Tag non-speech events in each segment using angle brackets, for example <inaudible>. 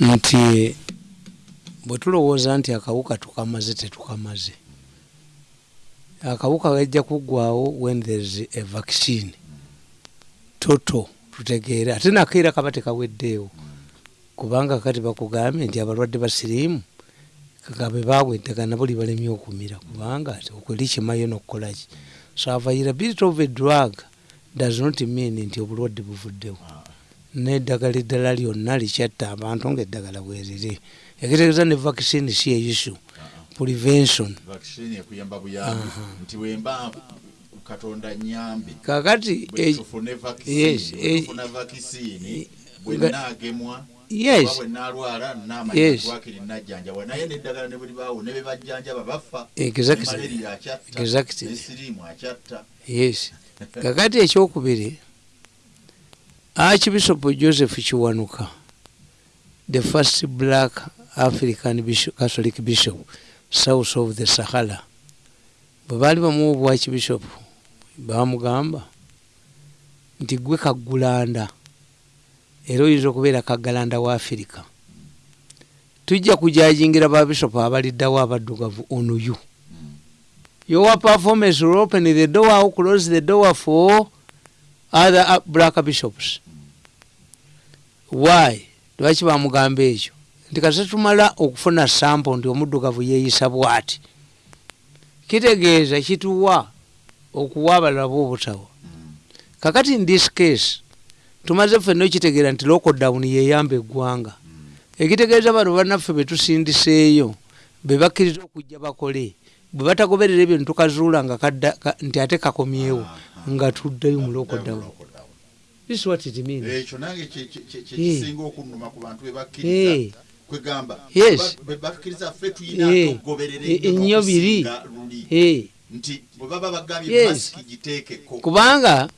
nti bwe tulowooza nti akawuka tukamaze tetukamaze. Akawuka gajja kuggwawo when thereis a vaccine. Toto tutegeere. Ate nakeera kaba tekaweddeewo. Kubanga kati bakugambye nti abalwadde basiriimu kagabe baabwe eddagala nabo libalemye okumira. Kubanga okweri kimayo nokukolaki so availability of a drug. Does not mean nti obulwadde buvuddewo neddagala eddala lyonna likyatta abantu ngaeddagala bweriri ekitegeeza ne vaccine si prevention. Buyambi. Nti wemba katonda nyambi kakati bwe tufune yes, vaccine, bwe tufuna vaccine bwe nga- naagemwa yes. oba bwe naalwala naamanya Yes. twakiri najjanjabwa naye neddagala ne buli baawo ne bebajjanjaba bafa. Exactly. malaria akyatta Exactly. nesiriimu akyatta. Yes. Kakati ekyokubiri archbishop joseph kiwanuka the first black african bishop, catholic bishop south of the sahara. Bwe baali bamuwa obwakibishop bamugamba nti gwe kaggulanda era oyinza okubeera kaggalanda wa afirika tujja kujajingira babishopu abaliddawo abaddugavu onuyu your performance will open the door or close the door for other black bishops. Why? Lwaki bamugamba ekyo? Nti kase tumala okufuna sample nti omuddugavu yeeyisa bwati. Kitegeeza kituwa okuwa abalala boobutawa kakati in this case tumaze ffenna okitegeera nti lockdown yeyamba eggwanga. Ekitegeeza bano bannaffe betusindiseeyo bebakkiriza okujja bakole bwe batagoberera ebyo nitukazuula nga kadda ka- nti ate kakomyewo nga tuddeyo mu lockdown. This is what it means. Ekyo nange kye- kye- kye- kye Eh. okunnuma ku bantu Eh. bebakkiriza kwegamba Yes. bwe bakkiriza ffe tuyina Eh. okugoberera Eh, ennyo biri. Eh, nti bwe baba bagambye masiki giteekeko. Kubanga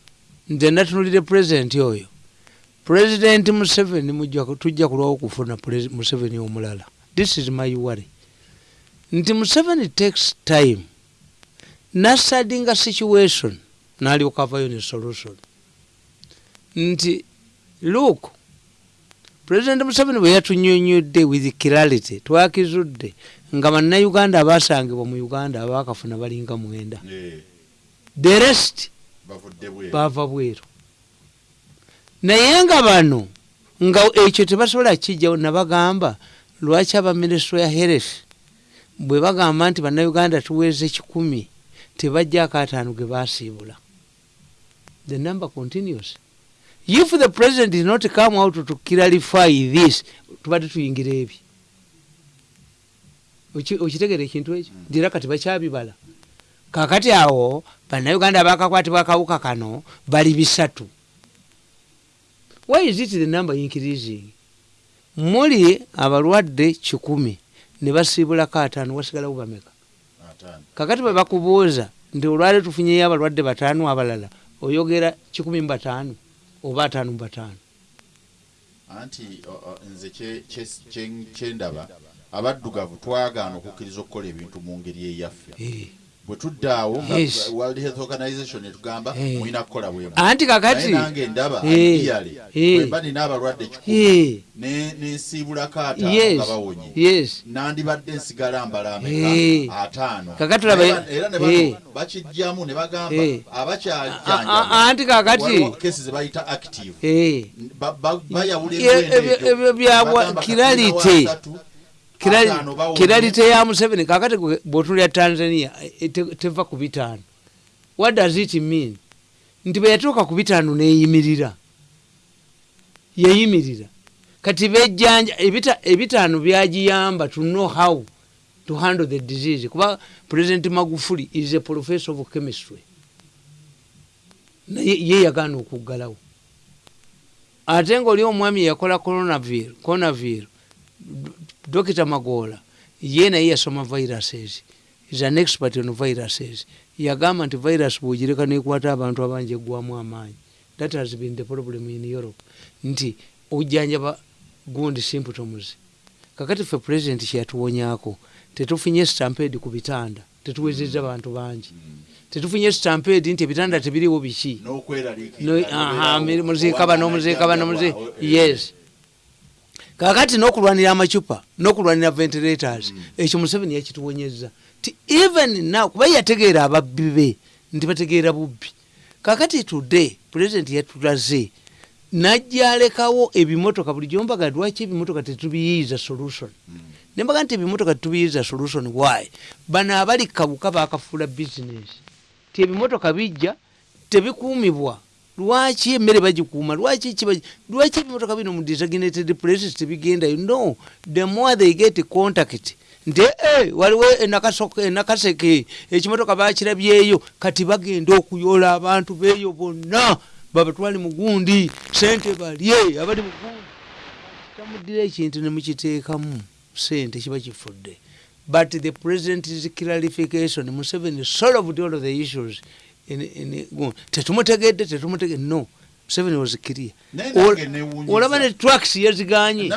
nze natunulire pulezidenti oyo. Pulezidenti museveni tujja kulwawo okufuna museveni omulala. This is my worry. Nti museveni takes time. Nasadinga situation nalyoka avayo ne solution. Nti look pulezidenti museveni bwe yatunyonyodde with clarity twakizudde nga bannayuganda abasangibwa mu uganda abakafuna balinga mwenda. The rest bavudde bweru. naye nga bano nga ekyo tebasobola kijjawo nabagamba lwaki abaminisitule ya health bwe bagamba nti bannayuganda tuweeze kikumi tebajjako ataano ge basiibula the number continues. If the president did not come out to clarify this tubadde tuyingira ebi. Oki- okitegera ekintu ekyo? Ndira kati bakyabibala. Kakati awo bannayuganda bakakwatibwa akawuka kano bali bisatu. Why is it the number increasing? Muli abalwadde kikumi ne basiibulako ataano wasigalawo bameka? Kakati bwe bakubuuza nti olwale tufunyeyo abalwadde bataano abalala oyogera kikumi mu bataano oba ataano mu bataano anti nze kye- kye- kye- kyendaba abaddugavu twagaana okukkiriza okukola ebintu mu ngeri eyaffe Eh. Bwe tuddaawo nga Yes. world health organization etugamba Eh. mulina kukola bwemu anti kakati nange ndaba Eh. ideally Eh. bwemba nina abalwadde kikumi ne- nensiibulako ataano yes nga bawonye nandibadde nsigala mbala ameka ataano era ne bakijjamu ne bagamba Eh. A- a- abakyajjanjaba anti kakati kesi ze bayita active. Ba- ba- bayawula ebyo- byabwa kiralite. Kiralite ya museveni? Kakati bwotulya tanzania eh, te- teva ku bitaano what does it mean? Nti bwe yatuuka ku bitaano neyimirira. Yeyimirira. Kati bejjanja ebita- ebitaano byagiyamba to know how to handle the disease. Kuba president magufuli is a professor of chemistry. Naye ye yagaana okuggalawo. Ate ngaoli omwami yakola coronavir dokita magola ye naye yasoma viruses is an expert on viruses yagamba nti virus bwogireka nekwata abantu abangi eggwamu amaanyi. That has been the problem in europe. Nti ojjanjaba gundi symptoms kakati ffe president kyeyatuwonyako tetufunye stampede ku bitanda tetuwezeza bantu bangi. Tetufunye stampede nti ebitanda tebiriwo biki. Muziika bano muziika bano muzi najjanjabwa, eh, yes kakati n'okulwanira amacupa n'okulwanira ventilators ekyo museveni yakituwonyeza ti even now kuba yategeera ababbi be nti bategeera bubbi. Kakati today president yatulaze najja alekawo ebimotoka buli gyombaga lwaki ebimotoka tetubiyiiza solution? Nembaga nti ebimotoka tetubiyiiza solution why? Bano abali kabuka bakafuula business. Ti ebimotoka bijja tebikuumibwa lwaki emmere bagikuuma? Lwaki lwaki ebimotoka bino mu designated places tebigendayo? No the more they get contact nti eh, waliwo enakaseke ekimotoka bakirabyeyo kati bagenda okuyoola abantu beeyo bonna. Babatwale mugundi sente balye abali mugundi tamuddira ekintu nemukiteekamu sente kiba kifudde. But the president's clarification. Museveni solved all the issues tetumutegedde tetumutegedde no museveni was clear olaba ne tracks yaziganye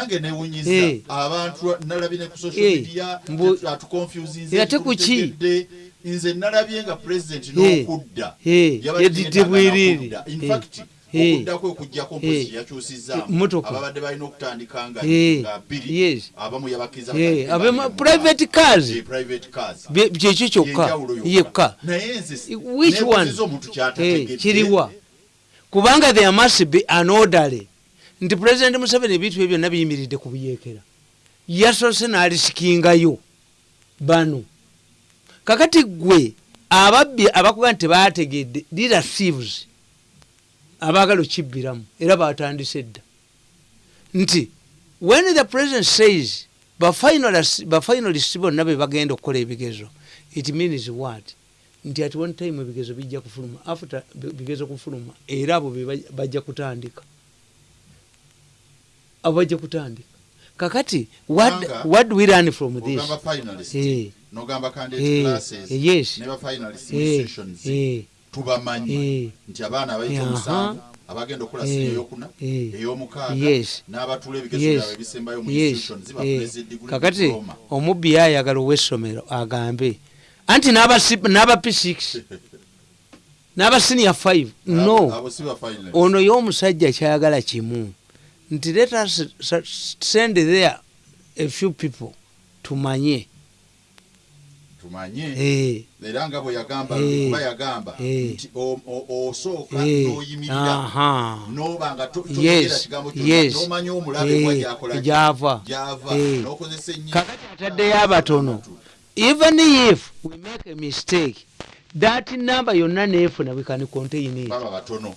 Eh. abantu nalabye ne ku social Eh. media atuconfusinze Ate ku ki? nze nalabye nga president Eh. n'okudda Yadidde bwiriiri. n'okudda. In fact okudda kwe okujjako mpozi yakyusizaamu Motoka. ababadde balina okutandika nga bbiri. Abamu yabakkiriza bakadde abema- babiri mu private mwaka. cars. Kyekyo kyokka. Yekka. Which one? Kiriwa. Kubanga there must be an orderly nti president museveni ebintu bye byonna biyimiridde ku buyeekera yasoose n'alisikingayo bano. Kakati gwe ababbi abakuga nti tebategedde lira thieves abaagala okibbiramu era batandise dda. Nti when the president says bafinalist bonna be bagenda okukola ebigezo it means what? Nti at one time ebigezo bijja kufuluma after bi- bigezo kufuluma era abo bajja kutandika. Abo bajja kutandika. Kakati what, Kubanga- what do we learn from this? finalist classes eh, yes. ne ba finalist mu Eh, sessions. Eh, tubamanyi eh, nti abaana abayita omusanvu abagenda okukola Eh, sini eyokuna eh, eyomukaaga yes. n'abatula ebigezo byabwe ebisembayo mu bakuleza ediguli kakati omubbi yayagala ow'essomero agambe. Anti n'aba si- n'aba p6 <laughs> n'aba senior 5 no. ono y'omusajja kyayagala kimu. Nti let us send there a few people tumanye tumanye Eh, era nga bwe yagamba Eh. kuba yagamba Eh. nti osooka eh, n'oyimirira. Noba nga toyogera kigambo n'omanya omulabe Eh, gyakola gyava. Eh. n'okozesa ennyi kakati ataddeyo abatono even if we make a mistake that number yonna neefuna we can contain it baba batono.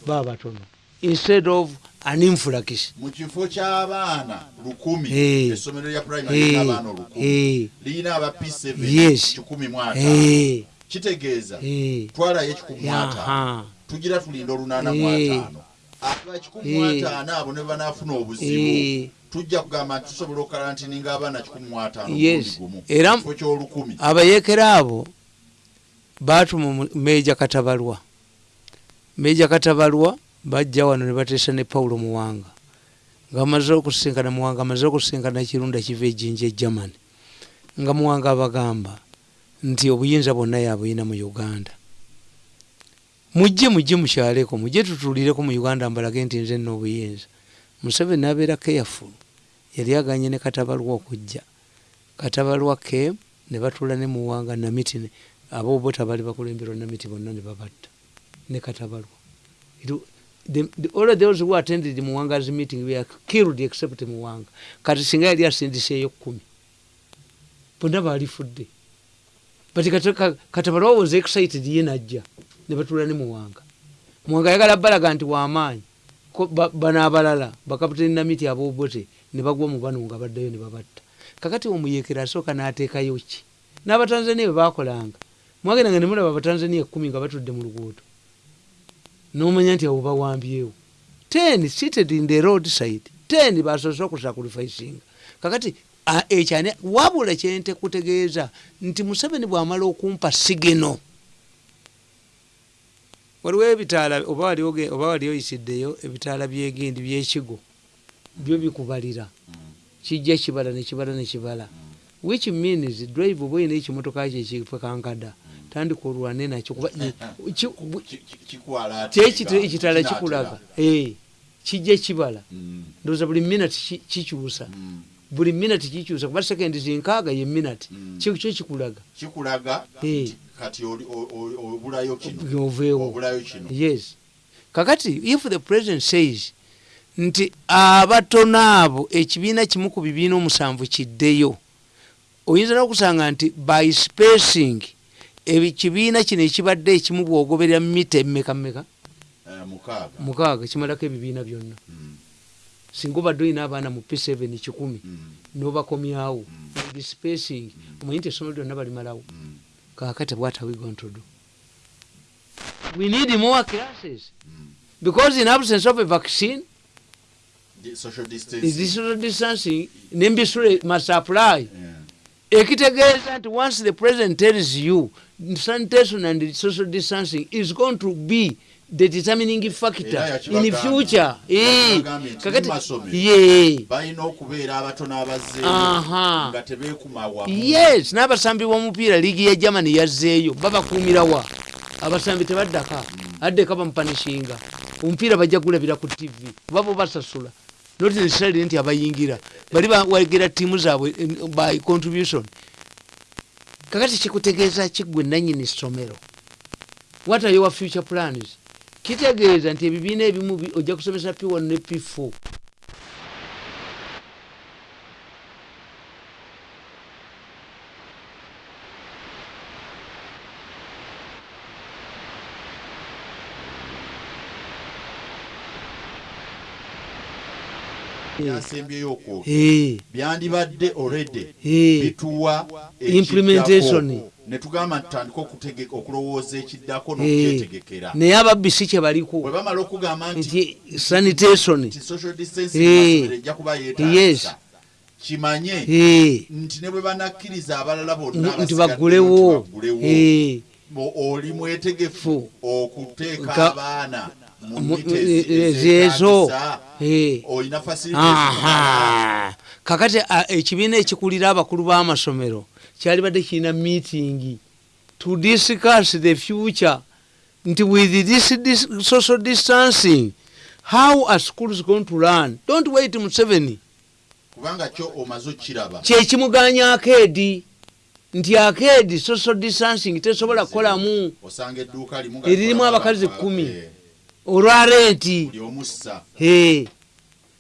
Instead of an influx mu kifo ky'abaana lukumi essomero lya primary Eh, lirina abaana olukumi. Lirina aba p7 Yes. kikumi mu ataano. Kitegeeza eh, twalayo ekikumi mu ataano. Tugira tulinda olunaana mu ataano. Aba kikumi mu ataano abo ne banaafuna obuzibu tujja kugamba nti tusobola okalantininga abaana kikumi mu ataano gumu. Kifo ky'olukumi. abayeekera abo baatuma meeja katabalwa. Meeja katabalwa bajja wano ne bateesa ne pawulo muwanga. Nga bamaze okusinkana muwanga amaze okusinkana ekirunda kiva ejjinja e germany. Nga muwanga abagamba nti obuyinza bwonna yabuyina mu uganda. Mujje mujje mukyaleko mujje tutuulireko mu uganda mbalage nti nze nna obuyinza. Museveni nabeera careful. Yali aganye ne katabalwa okujja. Katabalwa ke ne batuula ne muwanga namiti aboobota bali bakulemberwa namiti bonna ne babatta. Ne katabalwa the- the- those who attended muwanga's meeting were killed except muwanga. Kati singa yali asindiseeyo kumi bonna balifudde but kati- ka- katabalwa was excited ye najja ne batuula ne muwanga. Muwanga ayagala balaga nti wamaanyi bano abalala bakaputeni namiti aboobote ne bagwa mu bano nga baddayo ne babatta. Kakati omuyekera asooka n'ateekayo ki? N'abatanzania bwe bakolanga mwagenda nga nemulaba abatanzania ekumi nga batudde mu luguudo nomanya nti abo bawambyewo. Ten seated in the road side ten basoose okusacrificinga kakati ekyani wabula kyente kutegeeza nti museveni bw'amala okumpa sigeno waliwo ebitaala oba wali oge- oba wali oyisiddeyo ebitaala byegendi byekigo byo bikubalira. Kijja kibala nekibala nekibala which means drive oba oyina ekimotoka kyo ekipekankada tandika olwane nakyo kuba ate kyekita nga ekitala kikulaga Eh, kijja kibala. Mm, ndowooza buli minati ki- kikyusa. Mm. buli minati kikyusa kuba sekendi zinkaaga ye minati Mm. kyo kyo kikulaga. Eh. oveewo yes. Kakati if the president says nti abatono abo ekibiina kimu ku bibiina omusanvu kiddeyo oyinza n'okusanga nti by spacing ekibiina kino ekibadde ekimu bwogoberera mita emmeka mmeka Eh, mukaaga. Kimalako ebibiina byonna. Mm, singa obadde olina abaana mu p7 kikumi mm, nobakomyawo Mm. with spacing omanyi nti essomero lyonna balimalawo. Kakati what are we going to do we need more classes. Mm. because in absence of a vaccine Di- social is distancing. this social distancing nembisule must apply. Yeah. ekitegeeza nti once the president tells you sanitation and social distancing is going to be the determining factor in future. Eh, kakati balina okubeera abatono abazzeeyo nga tebeekuma wamu yes n'abasambi b'omupiira liigi ya germany yazzeeyo babakuumirawa abasambi tebaddaka? Addeka bamupanishinga. Omupiira bajja gulabira ku tv kuba bo basasula. Not necessarily nti abayingira. Bali bawagira tiimu zaabwe eh, by contribution kakati kikutegeeza kiggwe nanyini ssomero what are your future plans? Kitegeeza nti ebibiina ebimu bi- ojja kusomesa p1 ne p4 byasembyeyo okwo. Eh, byandibadde eh. bituwa Implementation. ekiddako. ne tugamba ntutandika okulowooza ekiddako n'okyetegekera naye ababbi si kye baliko. Bwe bamala okugamba nti sanitation. social distancing ejja kuba yeetaagisa. Kimanye nti ne bwe banakkiriza abalala bonna nti bo- oli mwetegefu Fu. okuteeka Ka- abaana mu olina kakati ekibiina ekikulira abakulu b'amasomero kyalibadde kirina meeting to discuss the future nti with this, this social distancing how are schools going to learn? Don't wait museveni kubanga kyo omaze okiraba kyekimuganya akeedi nti akeedi social distancing tesobola kukolamu. Eririmu abakazi kumi. Omussa Hey.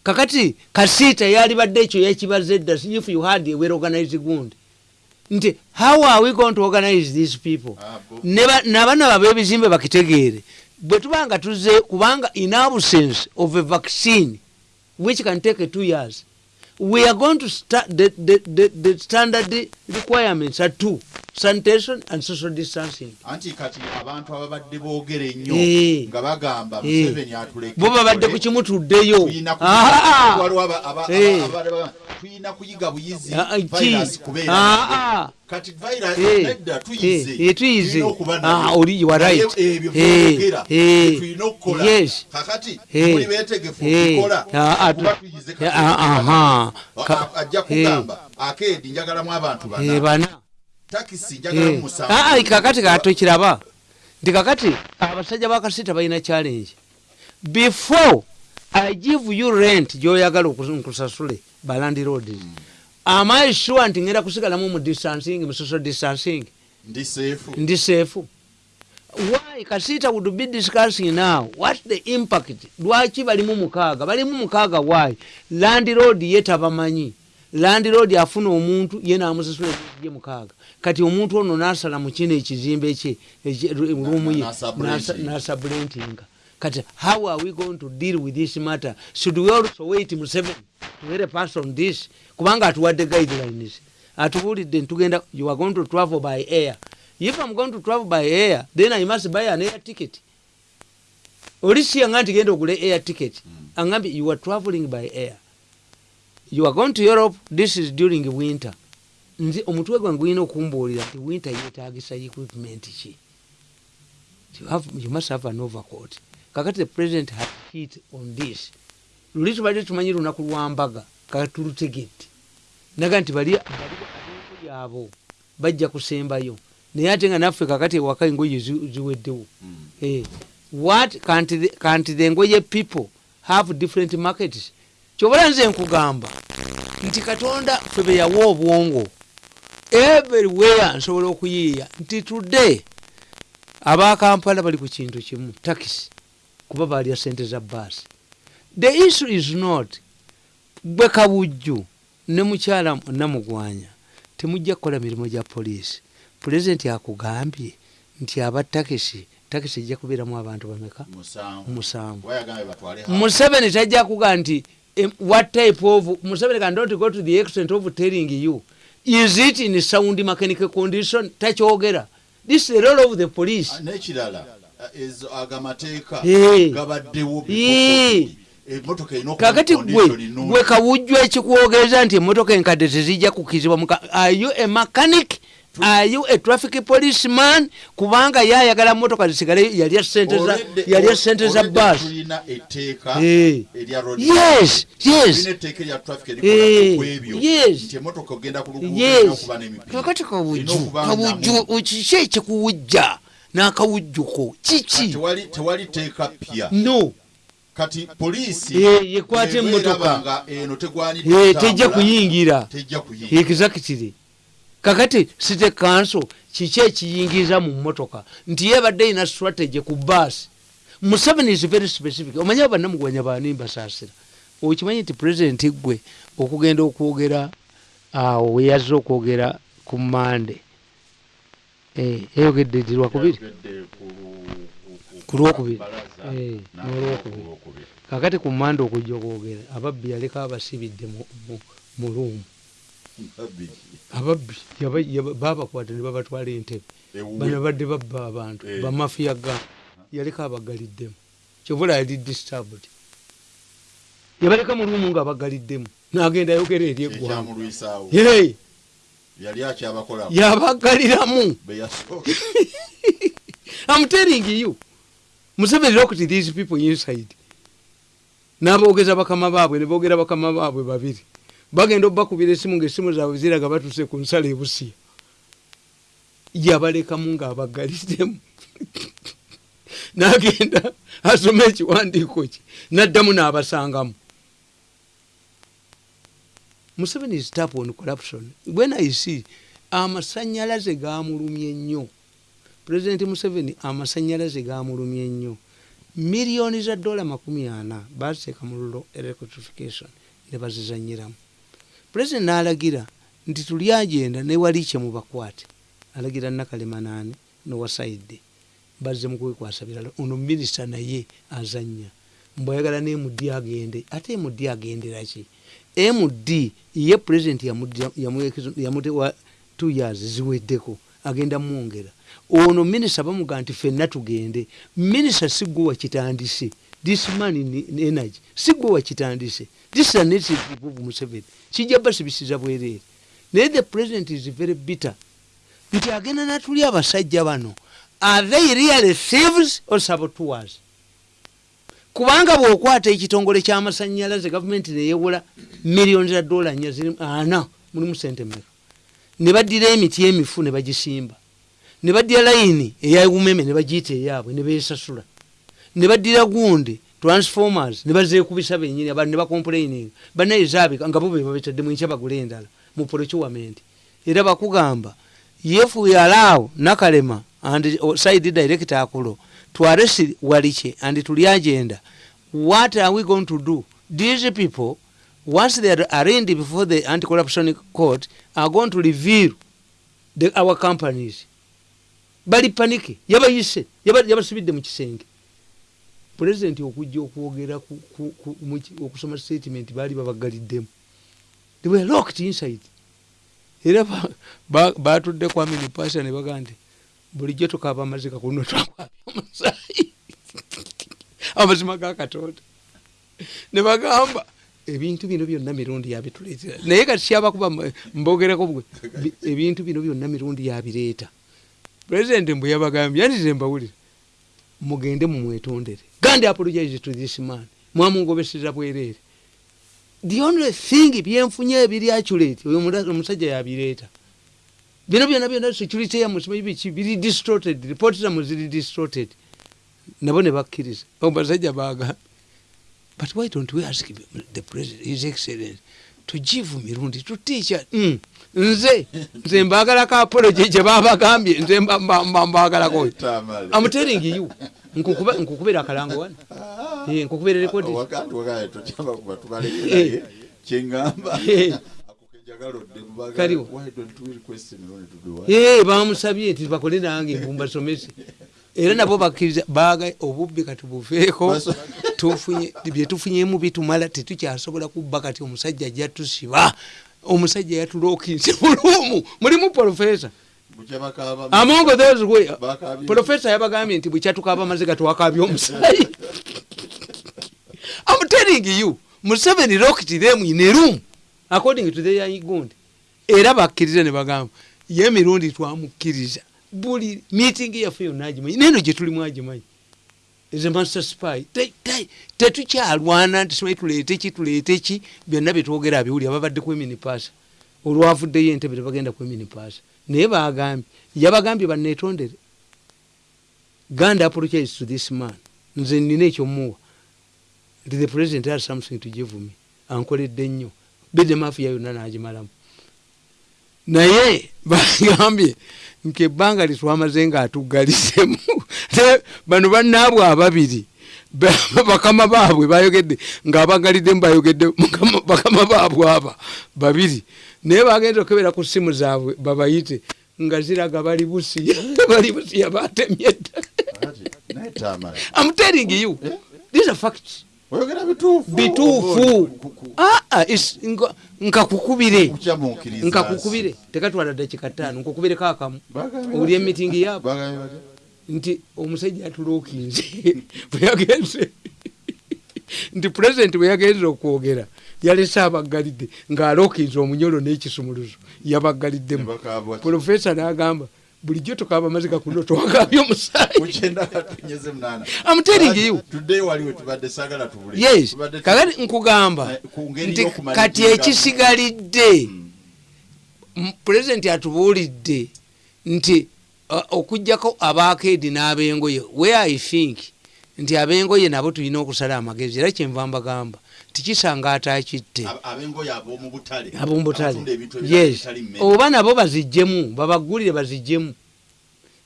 kakati kasiita yalibadde ekyo yekibaza edda if you had a well organized gund nti how are we going to organize these people? Ah, bo- Ne ba- n'abaana babe ebizimbe bakitegeere. Bwe tuba nga tuze kubanga in absence of a vaccine which can take two years we are going to start the, the, the, the standard requirements are two sanitation and social distancing anti kati abantu ababadde boogera ennyo Eh. nga bagamba Eh. museveni atuleke bo babadde ku kimutuddeyo tuyina ku- Ah! Eh. kuyiga buyizi Ah, ah, virus kubeera. Kati virus Eh, nedda tuyize tuyize. Tulina okuba Ah, nayo. oli- you are Naye right. Eh, eh, tulina okukola. kakati muli beetegefu okukola ah, ah, kuba tu- tuyize ah, ajja kugamba akeedi njagalamu abantu bana. Takisi njagalamu musanvu. Kakati katokiraba nti kakati abasajja bakasita balina challenge. Before i give you rent gyoyagala nkusasule balandi roads am i sure nti ngenda kusigalamu mu distancing mu social distancing ndi seefu ndi seefu why kasita would be discussing now what the impact lwaki balimu mukaaga balimu mukaaga why landlord ye tabamanyi landlord afuna omuntu ye namusasula ye mukaaga kati omuntu ono nasala mu kino ekizimbe kye rumu ye nasubrenting. Kati how are we going to deal with this matter? Should we also wait museven to hear a pass on this? Kubanga atuwadde guidelines. Atubulidde ntugenda you are going to travel by air. If i'm going to travel by air then i must buy an air ticket. Oli siyanga nti genda ogule air ticket. Angambye you are traveling by air. You are going to europe this is during winter. Nze omutwe gwange gulina okumbuulira nti winter yetagisa equipment ki? You, must have an overcoat kakati the president has hit on this luli tubadde tumanyi lunaku lwambaga katulutegedde naga nti bali byabo bajja kusembayo. Naye ate nga naffe kakati ewaka engoye zi- ziweddewo. Eh, what can't the, engoye people have different markets? Kyobala nze nkugamba nti katonda fe beyawa obwongo everywhere nsobola okuyiiya. Nti today abakampala bali ku kintu kimu takisi kuba balya sente za baasi the issue is not gwe kabujju ne mukyala namugwanya temujja kukola mirimu gya poliisi. Pulezidenti akugambye nti aba takisi takisi ejja kubeeramu abantu bameka? Musanvu. Museveni tajja kuga nti what type of museveni can don't go to the extent of telling you is it in sound mechanical condition? Takyogera. This is the role of the police. Ah, ezo Eh. gabaddewo Eh. emotoka erina okuba kakati gwe gwe kawujju ekikuwogeza nti emotoka enkadde tezijja kukizibwa muka are you a mechanic? Are you a traffic policeman? Kubanga yayagala motoka zisigale yalya sente za road yes yes. Yes. erina kakati Erina kawujju kawujju kiki ekikuwujja n'akawujjuko. Kiki? Tewali teeka pya no. Kati poliisi yekwata eba emmotoka. eno tejja kuyingira. Exactly. Kakati site kanso kiki ekiyingiza mu motoka nti yebadde ina strategy ku baasi museveni is very specific. Omanye abannamugwanya baani mbasaasira okimanyi nti president gwe okugenda okwogera awo weyazze okwogera ku mande Eh, yayogedde ndi lwakubiri. Ku- lwokubiri. Eh, n'akola n'olwokubiri. ku lwokubiri. kakati ku mande okujja okwogera ababbi yaleka abasibidde mu- mu- mu luumu ababbi babakwata ne babatwala entebe. Bano badde babba abantu Eh. bamafiya ga yaleka abagaliddemu. Kyovula yali disturbed. Yabaleka mu lumu nga abagaliddemu. Nagenda ayogera eri eggwanga yali akyabakola yabagaliramu. <laughs> I'm telling you. Museveni looked these people inside. N'aboogeza bakama baabwe ne boogera bakama baabwe babiri. Bagenda obbakubira esimu ngaesimu zaabwe ziraga batuse ku nsala ebusiya yabalekamu ng'abagaliddemu. <laughs> N'agenda asoma ekiwandiiko kye n'addamu n'abasangamu museveni is tap on corruption. When i see amasanyalaze gamulumye nnyo. Pulezidenti museveni amasanyalaze gamulumye nnyo. Miliyoni za dola makumi ana baziteeka mu lulo electrification ne bazizanyiramu pulezidenti n'alagira nti tuli agenda newali kye mubakwate alagira nakalema naani nowasaidde bazze mukwekwasa birala ono minisita naye azanya mbwayagala ne md agende. Ate md agenderaki md ye pulezidenti yamutewa t years ziweddeko agenda mwongera. Ono minisita bamuga nti fenna tugende. Minisita sigwe wakitandise this man in energy sigwe wakitandise this is a native of museveni. Kijja basibisiza bwereere naye the president is very bitter. Nti agenda natuli abasajja bano. Are they really thieves or saboteurs kubanga bwokwata ekitongole kyamasanyalaze gavumenti neyewola miliyoni za dola nya ziri ana mulimu sente mmeka. Ne baddira emiti emifu ne bagisimba. Ne baddira layini eyawumeme ne bagiyita eyaabwe ne besasula ne baddira gundi transformers ne bazekubisa benyini abantu ne bacomplaining. Banaye zaabika nga bo be babetaddemu enkya bagula endala mu procurement era bakugamba we allow nakalema and uh, side director akulo to arrest walike and tuli agenda. What are we going to do? These people once they are arraigned before the anti-corruption court are going to reveal the, our companies. Bali panike yabayise yaba- yabasibidde mu kisenge. Pulezidenti okujja okwogera okusoma statement baali babagaliddemu. They were locked inside. Era ba- ba- batudde kwami mupasa ne bagaa nti bulijjo tukaaba amazika kuno twakwabya omusaayi. Amazima ga katonda. Ne bagamba ebintu bino byonna mirundi yabituleetera naye kati kyabakuba mbogerako bwe bi- ebintu bino byonna mirundi yabireeta pulezidenti mbwe yabagambye yandize mbawulire mugende mumwetondere. Gandi apologize to this man. Mwamungobeseza bwereere. The only thing byenfunye ebiri accurate oyo omusajja yabireeta bino byonna byonna security yamusimanyi biki? Biri distorted report zamu ziri distorted. Nabo ne bakkiriza. Abasajja baga but why don't we ask the president his excellence to give mirundi to teacher mm. nze nze mbagalako apology gye babagambye nze mba- mba- mba- mbagalakoyo Tamale. I'm telling you nkukubira akalango wano. Nkukubira rekodi kyeŋŋamba Kaliwo. bamusabye nti bakole nange mbasomese <laughs> era nabo bakkiriza baga obubbi kati buveeko. <laughs> Byetufunyemu bitumala tetukyasobola kubba kati omusajja ajja tusiba omusajja yatulookinze mulumu mulimu profesa amongo those way profesa yabagambye nti bwekyatukaaba amaziga twakabya omusayi <laughs> I'm telling you Museveni locked them in a room according to their gundi. Era bakkiriza ne bagamba ye emirundi twamukkiriza buli meeting yaffe yonna agimanyi neno gye tulimu agimanyi is a master spy. Te- te- tetukyalwana nti simanyi tuleete ki tuleete ki byonna byetwogera abiwulira babadde kweminipasa olwavuddeyo entebe tebagenda kweminipasa naye bagambye yabagambye banetondere ganda apologize to this man. Nze nina ekyomuwa. Nti the president has something to give me. Ankoledde nnyo bede mafiya yonna nagimalamu. Naye bagambye nkebbanga litwamaze nga atugalisemu Ne bano bannaabwe ababiri ba- bakama baabwe bayogedde ngaabagaliddemu bayogedde mukama- bakama baabwe aba babiri. Naye bagenza okebera ku simu zaabwe babayite nga ziraga bali busiya <laughs> bali busiya batemye dda. Ati, naye Tamale, I'm telling you Eh? these are facts oyogera bituufu. Bituufu. Ku- Ah, ah, nkakukubire. Nkakukubire. Tekatwala dakika ttaano nkukubireko akamu oli emitingi yaabo nti omusajja atulookinze. <laughs> Bwe yagenze. Nti pulezidenti bwe yagenze okwogera yalese abaggalidde ng'alookinze omunyolo n'ekisumuluzo. Yabagaliddemu Bakaaba batya? profesa n'agamba bulijjo tukaaba amaziga kuno twagambye omusaayi Mukyenda katunyeze munaana. I'm telling you. Tuddeyo waliwe tubadde saagala tubule. yes Tubadde tu- kakati nkugamba Eh, nti kati ekisigalidde Mm. m- pulezidenti atubuulidde nti uh, okugjako abakeedi n'abengoye where i think nti abengoye nabo tulina okusala amagezi era kyenva mbagamba tikisanga atakitte abomubutale yes. oba nabo bazijjemu babagulire bazijjemu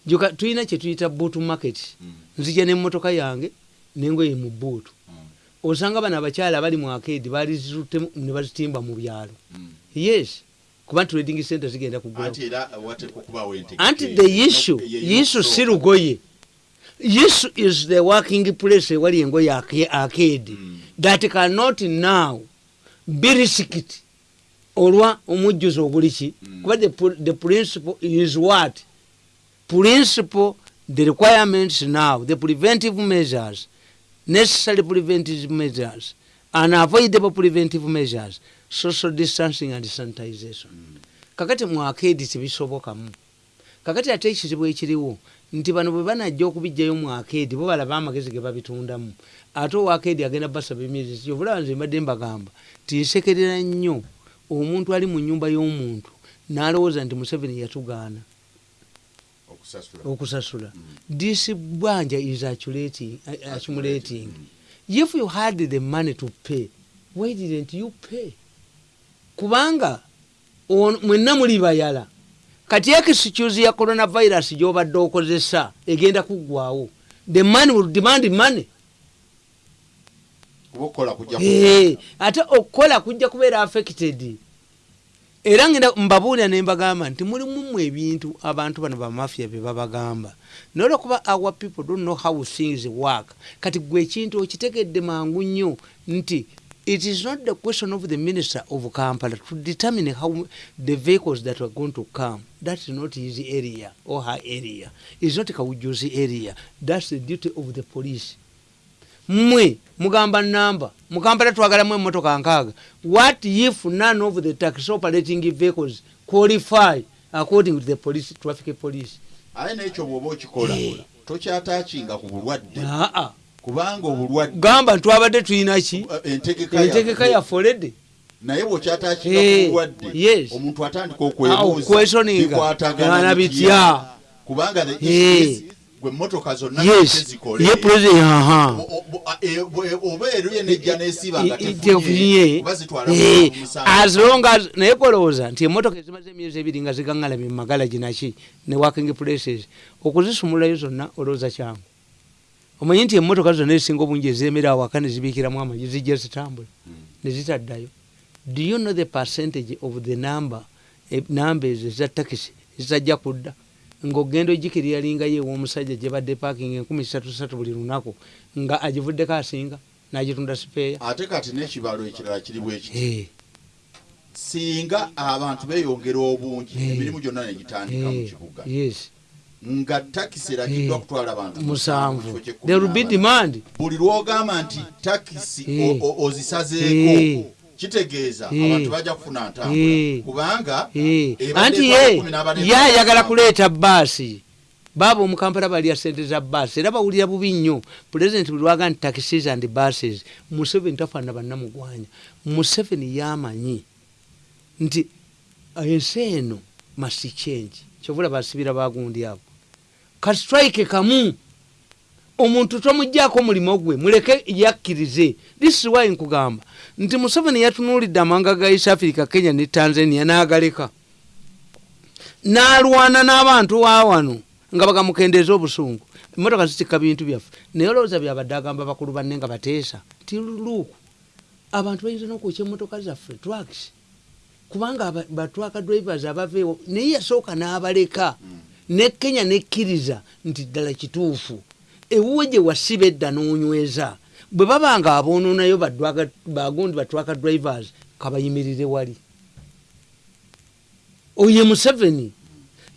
Joka tulina kyetuyita boot market. Mm. nzija nemmotoka yange nengoye mu buutu Mm. osanga bano abakyala abali mu akeedi baali zituttemu ne bazitimba mu byalo. Mm. yes. Kuba trading center zigenda kugula. Anti the issue issue si lugoye issue is the working place ewali engoye ake- akeedi that cannot now be risked. Olwa omujjuzo oguli ki? Mm. kuba the, pr- the principle is what? Principle the requirements now the preventive measures necessary preventive measures unavoidable preventive measures social distancing and sanitization. Mm. kakati mwakeedi tebisobokamu kakati ate ekizibu ekiriwo nti bano bwe banajja okubijjayo mwakeedi bo balaba amagezi ge babitundamu. Ate owakeedi agenda basaba emyezi kyovulaba nze mbadde mbagamba tinsekerera nnyo. Omuntu ali mu nyumba y'omuntu n'alowooza nti museveni yatugaana. Okusasula. this bwanja is accumulating, uh, accumulating. if you had the money to pay why didn't you pay? Kubanga mwenna muli bayala kati ekisicuse ya coronavirus gyobadde okozesa egenda kuggwawo the money. Will demand money Eh, ate okukola kujja kubeera affected. Era ngenda mbabuulira ne mbagamba nti mulimu mu ebintu abantu bano bamafia bye babagamba. Naye olwokuba our people don't know how things work. Kati gwe ekintu okitegedde mangu nnyo nti it is not the question of the minister of kampala to determine how the vehicles that are going to come. That's not his area or her area. Is not kawujuzi area. That's the duty of the police. Mmwe mugamba namba. Mukampala twagalamu emotoka nkaaga. What if none of the taxi operating vehicles qualify according to the police traffic police? Aye n'ekyo bw'oba okikola Eh. tokyataakinga ku bulwadde. Aa kubanga obulwadde gamba twabadde tulina ki eh, entegeka yaffe. yafolede naye bw'okyataakinga Eh, omuntu atandika Ah, okwebuuza okwesoninga. bikwatagana Gana bitya? kubanga Eh. gwe motoka zonna a- e- bwe- oba eruye nejja nesiba nga Eh, as long as naye kolowooza nti emotoka ezimaze emyezi ebiri nga zigaŋŋalamye mu magalagi naki ne working places okuzisumulayo zonna olowooza kyangu omanyi nti emotoka zonna ezisinga obungi ezemera awaka ne zibiikiramu amagi zijja zitambula ne zitaddayo do you know the percentage of the number eh, namba ezo eza takisi zitajja kudda? Ngaogenda ogikiryalingayo ew'omusajja gye badde parking enkumi satu satu buli lunaku nga agivuddeko asinga n'agitunda sipeeya. Ate kati n'ekibalo ekirala kiri bwekiti singa abantu beyongera obungi emirimu gyonna negitandika mu kibuga. Yes nga takisi eragiddwa kutwala abantu mu musanvu. there will be demand. Buli lwogamba nti takisi Eh. ozisazeeko Eh. kitegeeza Eh. abantu bajja kufuna Eh. ntambula kubanga Eh, anti ye kumi n'abana ye etwala ayagala musanvu. kuleeta baasi baaba omukampala balya sente za baasi era bawulira bubi nnyo. Pulezidenti buli lwaga nti taxis and buses. Museveni tafaanana bannamugwanya. Museveni yamanyi nti ensi eno masi change. Kyovula basibira bagundi abo kastrike kamu. Omuntu tomugjaako omulimu gwe muleke yakkirize. Why nkugamba. Nti museveni yatunuulidde amawanga ga east africa kenya ne tanzania n'agaleka. N'alwana n'abantu wa wano nga bagamukendeeza obusungu. Emotoka zitikka bintu byaffe. Naye olowooza byabadde agamba bakulu banne nga bateesa. Ti luuku abantu bayinza n'okwokya emotoka zaffe twakisi kubanga batwaka drivers abaveewo naye yasooka n'abaleka ne kenya nekkiriza nti ddala kituufu. Ewuwe gye wasiba edda n'onyweza. Bwe baba nga aboononayo bagundi batwaka drivers kabayimirire wali. Oye museveni.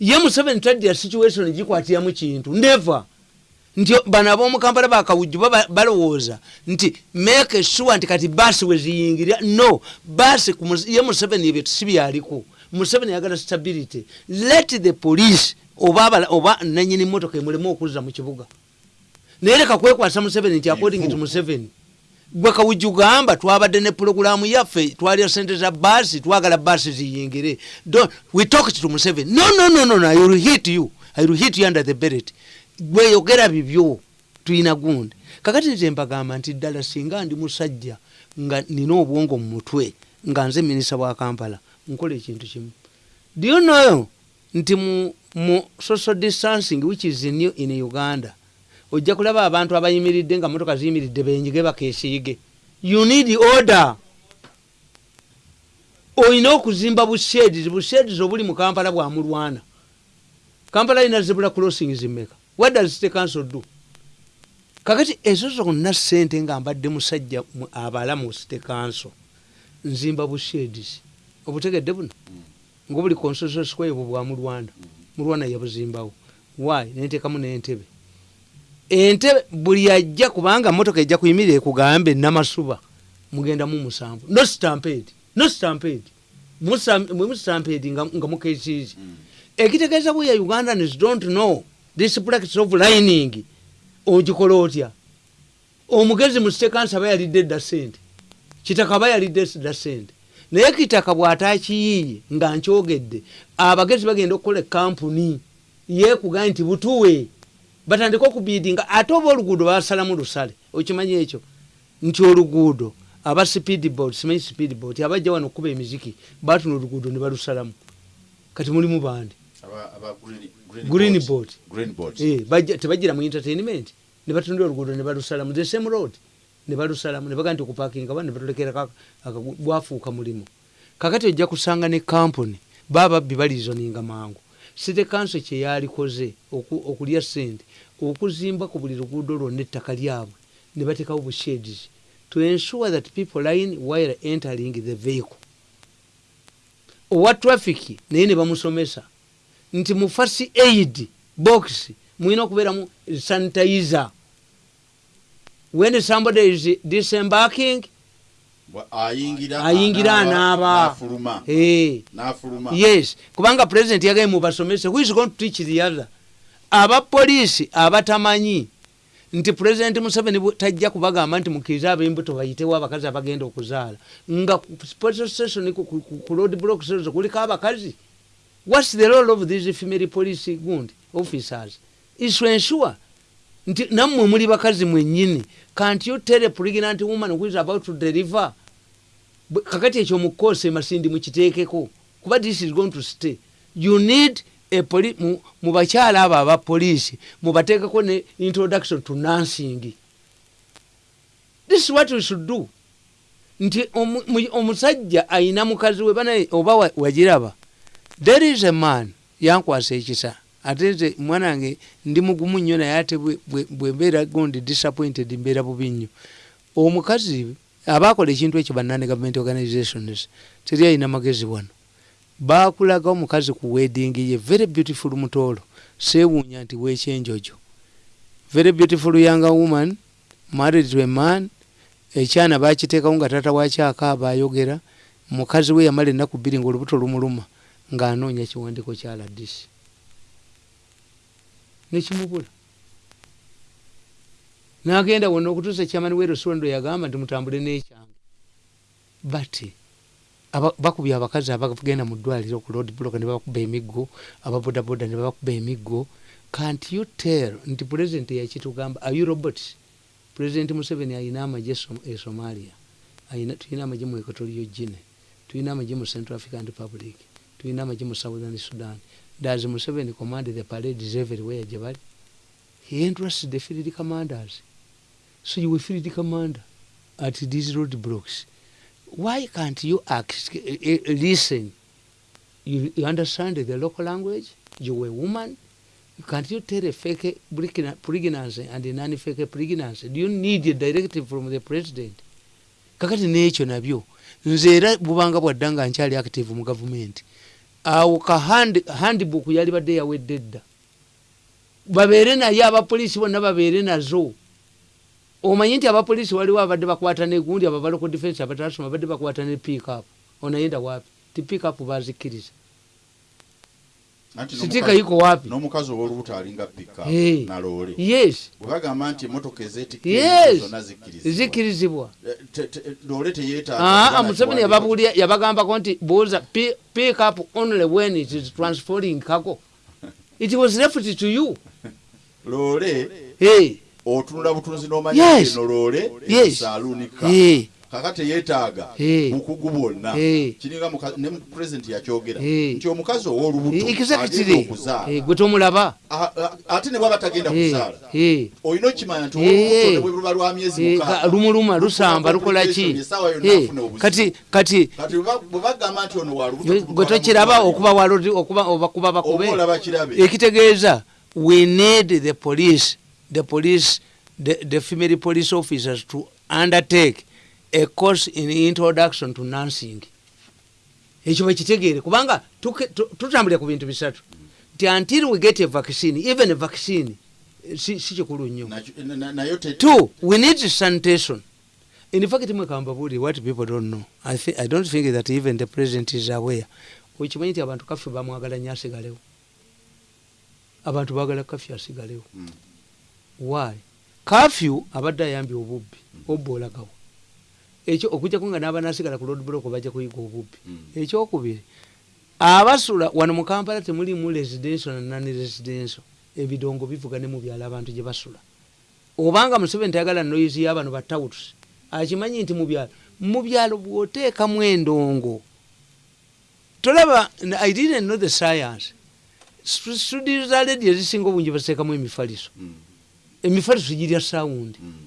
Ye museveni tadya situation gikwatiramu kintu. Neva nti bano ab'omukampala bakawujju balowooza nti make sure nti kati baasi weziyingirira no baasi ye museveni ebyo sibyaliko museveni yagala stability. Let the police oba oba nanyini motoka emulemu okuzza mu kibuga. Naye leka kwekwasa museveni nti according to museveni gwe kawujju gamba twabadde ne pulogulaamu yaffe twalya sente za baasi twagala baasi ziyingire. We talked to museveni. No no no no no i will hit you. I will hit you under the beret gweyogera bibyo tuyina gundi. Kakati nze mbagamba nti ddala singa ndi musajja nga nina obwongo mu mutwe nga nze minisita wa kampala nkola ekintu kimu. Do you know nti mu, mu social distancing which is new in uganda ojja kulaba abantu abayimiridde nga motoka ziyimiridde benyige bakesiige you need order. Olina okuzimba busheds busheds obuli mu kampala bwamulwana kampala ina zebula crossings mmeka what does city council do? Kakati ezo zonna sente nga mbadde musajja mu- abala mu city council nzimba busheds obutegedde buno ngaobuli constitution square bwe bwa mulwana mulwana yabuzimbawo. Why? Nentekamu n'entebe. Entebe buli ajja kubanga motoka ejja kuyimirira ekugambe namasuba mugendamu musanvu. No stampede no stampede. Mustampede nga nga mukekiiki ekitegeeza bwe ya ugandans don't know this practice of lining. Ogikola otya? Omugezi mu sitekansi aba yalidde edda sente kitaka aba yalidde dda sente naye kitaka bw'ataakiyiiye nga nkyogedde abagezi bagenda okukola ekampuni yekugaye nti butuwe batandike okubidinga ate oba oluguudo basalamu lusale. Okimanyi ekyo? Nti oluguudo aba speedboat simanyi speedboat abajja wano okuba emiziki batuna oluguudo ne balusalamu. Kati mulimu bandi? Green- boat. Eh, tebagira mu entertainment. Ne batundira oluguudo ne balusalamu. The same road ne balusalamu ne baga nti okupakinga ba ne batulekera bwafuuka mulimu. Kakati ojja kusanga ne kampuni bababbi balizoninga mangu. City council kyeyalikoze oku- okulya sente okuzimba ku buli luguudo lwonna ettaka lyabwe ne batekawo busheds to ensure that people line while entering the vehicle. Owa traffic naye ne bamusomesa nti mu fasi aid box mulina okubeeramu sanitizer when somebody is disembarking? Ayingira anaaba, yes. Kubanga president yagaye mubasomese who is going to teach the other? Abapoliisi abatamanyi nti president museveni tajja kubagamba nti mukirize ab'embuto bayitewo abakazi abagenda okuzaala. Nga station ku- road block station kuliko abakazi. Whats the role of these female police gundi officers? Is to ensure nti nammwe muli bakazi mwennyini. Can't you tell a pregnant woman who is about to deliver kakati ekyo mukoose masindi mukiteekeko kuba this is going to stay. You need mu, mu bakyala abo aba poliisi mubateekeko ne introduction to nursing. This is what we should do. Nti omu- mu- omusajja ayina mukazi we banaye oba wa- wagiraba there is a man yankwasa ekisa ate nze mwana wange ndi mugumu nnyo naye ate bwe- mbeera gondi disappointed mbeera bubi nnyo. Omukazi abakola ekintu ekyo banani government organizations teri ayina magezi wano. Bakulaga omukazi ku wedding ye very beautiful mutoolo. Seewuunya nti wekyenjojo very beautiful young woman married to a man. Ekyana bakiteekawo nga tata wakyakaaba ayogera mukazi we yamala ennaku bbiri ngaolubuto lumuluma ng'anoonya kiwandiiko kya ladisi nekimubula n'agenda wonna okutuusa kyamani werosondo yagamba nti mutambule n'ekyange. But aba- bakubye abakazi abagenda mu ddwaliro ku road block ne babakuba emiggo ababodaboda ne babakuba emiggo. Can't you tell nti president yakitugamba are you robots president museveni ayina amagye Som- e somalia. Tulina amagye mu equatorio gine tulina amagye mu central african republic. Tulina amagye mu southern sudan does museveni command the parades everywhere gye bali. He entrusts the field commanders. So you will field commander at these roadblocks. why can't you ask, uh, uh, listen? You, you understand the local language? You're a woman. Can't you tell a fake pregna- pregnancy and a non-fake pregnancy? Do you need a directive from the president? Kakati n'ekyo nabyo. Nze era bubanga bwadda nga nkyali active mu gavumenti awo ka hand- handbook yali badde yawedde edda babeere naye abapoliisi bonna babeere nazo. Omanyi nti abapoliisi waliwo abadde bakwata negundi abo balocal defense abatasoma badde bakwata ne pickup onayenda wapi? Ti pickup bazikkiriza sitika yiko wapi? n'omukazi ow'olubuto alinga pika Hey. naloole yes. Bwe bagamba nti emotoka ezeetikka yes. zonna zikkirizibwa. Zikkirizibwa. Eh, te- te- loole teyeetaaga Ah, museveni yababulya yabagambako nti buuza pi- pick up only when it is transferring cargo. <laughs> It was left to you. Loole hey. otunula butunzi n'omanya Yes. eno loole Yes. Kaka teyeetaaga bukugu bwonna. Kiringa ne pulezidenti yakyogera. Nti omukazi ow'olubuto agenda exactly. okuzaala. Eh, gwe tomulaba. Ate ne bwaba tagenda kuzaala olina okimanya nti Eh. olubuto ne bwe luba lwa myezi lumuluma lusamba lukola ki? kati kati bwe ba- bwe bagamba nti ono wa lubuto gwe tulutwala mu tokiraba okuba bakube? Ekitegeeza we need the police the police the, the female police officers to undertake a course in introduction to nursing. Ekyo bakitegeere kubanga tutambulira ku bintu bisatu. Nti until we get a vaccine even a vaccine si kikulu nnyo. Two we need sanitation. In fact mwekambabuli what people don't know. I, thi- i don't think that even the president is aware. Okimanyi nti abantu kafyu bamwagala nyo asigalewo. Abantu bagala kafyu asigalewo. Mm. why? Kafyu abadde ayambye obubbi obba olagawo ekyo okujjako nga n'abanasigala ku road block bajja kuyiga obubbi Mm. ekyokubiri. Abasula wano mu kampala temulimu residential na nani residential ebidongo bivuga ne mu byalo abantu gye basula. Obanga museveni tayagala noyizi y'abano batawutusi akimanyi nti mu byalo mu byalo bw'oteekamu endongo. Tolaba i didn't know the science. Stu- studio za ledi ezisinga obungi baziteekamu emifaliso. Mm. emifaliso girya sawundi Mm.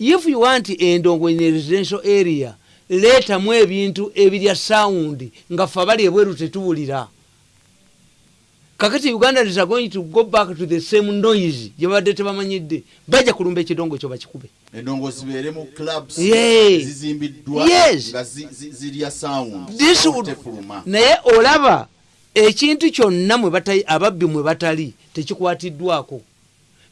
If you want endongo in a residential area leetamu ebintu ebirya sawundi nga fe abali ebweru tetuwulira. Kakati uganda is going to go back to the same noise gyebadde tebamanyidde. Bajja kulumba ekidongo ekyo bakikube. Endongo zibeere mu clubs zizimbiddwa nga zi- zi- zirya sound. Naye olaba ekintu kyonna ababbi mwe batali tekikwatiddwako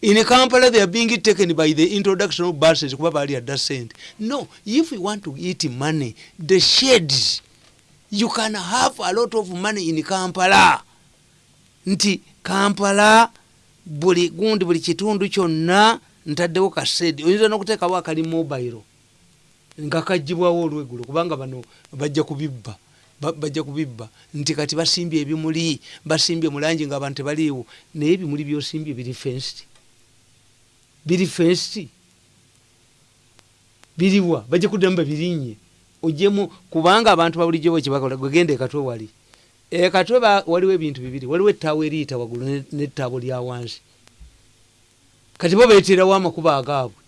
in kampala they are being taken by the introduction of buses kuba bali adda sente no if you want to eat money the shades you can have a lot of money in kampala. Nti kampala buli gundi buli kitundu kyonna ntaddewo kasedi oyinza nokuteekawo akali mobile nga kagibwawo olweggulo kubanga bano bajja kubibba ba- bajja kubibba. Nti kati basimbye ebimuli basimbye mulangi nga abantu tebaliiwo naye ebimuli byosimbye biri fenced biri fenced biriwa bajja kuddamu babirinye ojemu kubanga abantu babulijjo bo kyebakola gwegenda ekatwe wali. Ekatwe waliwo ebintu bibiri waliwo ettaawo eriyita waggulu ne- nettaabo lya wansi. Kati bo beeterawo amakubo agaabwe.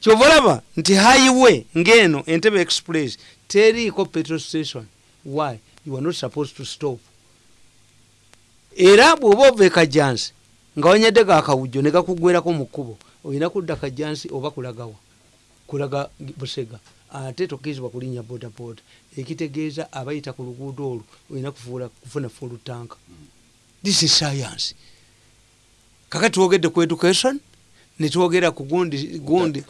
Kyova olaba nti highway ngeno entebe express teriiko petrol station. Why? You are not supposed to stop. Era bw'oba ova ekajansi nga wanyadde gakawujjo ne gakugwerako mu kkubo olina kudda kajansi oba kulagawa kulaga busega ate tokkirizibwa kulinnya bodaboda. Ekitegeeza abayita ku luguudo olwo olina kufuna full tank this is science. Kakati twogedde ku education netwogera ku gundi gundi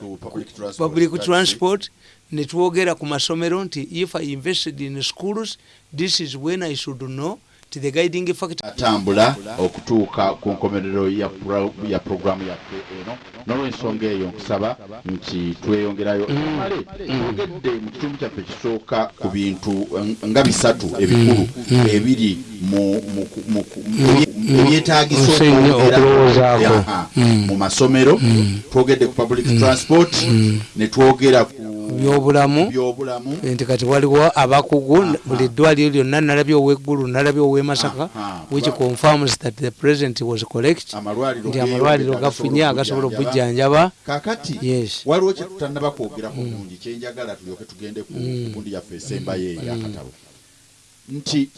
public transport netwogera ku masomero nti if i invested in schools this is when i should know ti the guiding factor. Atambula okutuuka ku nkomerero ya pro- ya programu yaffe eno n'olwensonga eyo nkusaba nti tweyongerayo male twogedde mu kitundu kyaffe kisooka ku bintu eh, nga bisatu ebikulu ebiri mu- okwongera- okulowoozaako. Mu masomero twogedde ku public transport ne twogera byobulamu. Nti kati waliwo abakugu buli ddwaliro lyonna nalabye oweggulu nalabye owemasaka which confirms that the president was correct. Amalwaliro nti amalwaliro gafunye agasobola okubujjanjaba kakati Yes. waliwo kyetutannaba kwogerako bungi kyenjagala tulyoke tugende ku gundi yaffe esembayo eyo yakatabo nti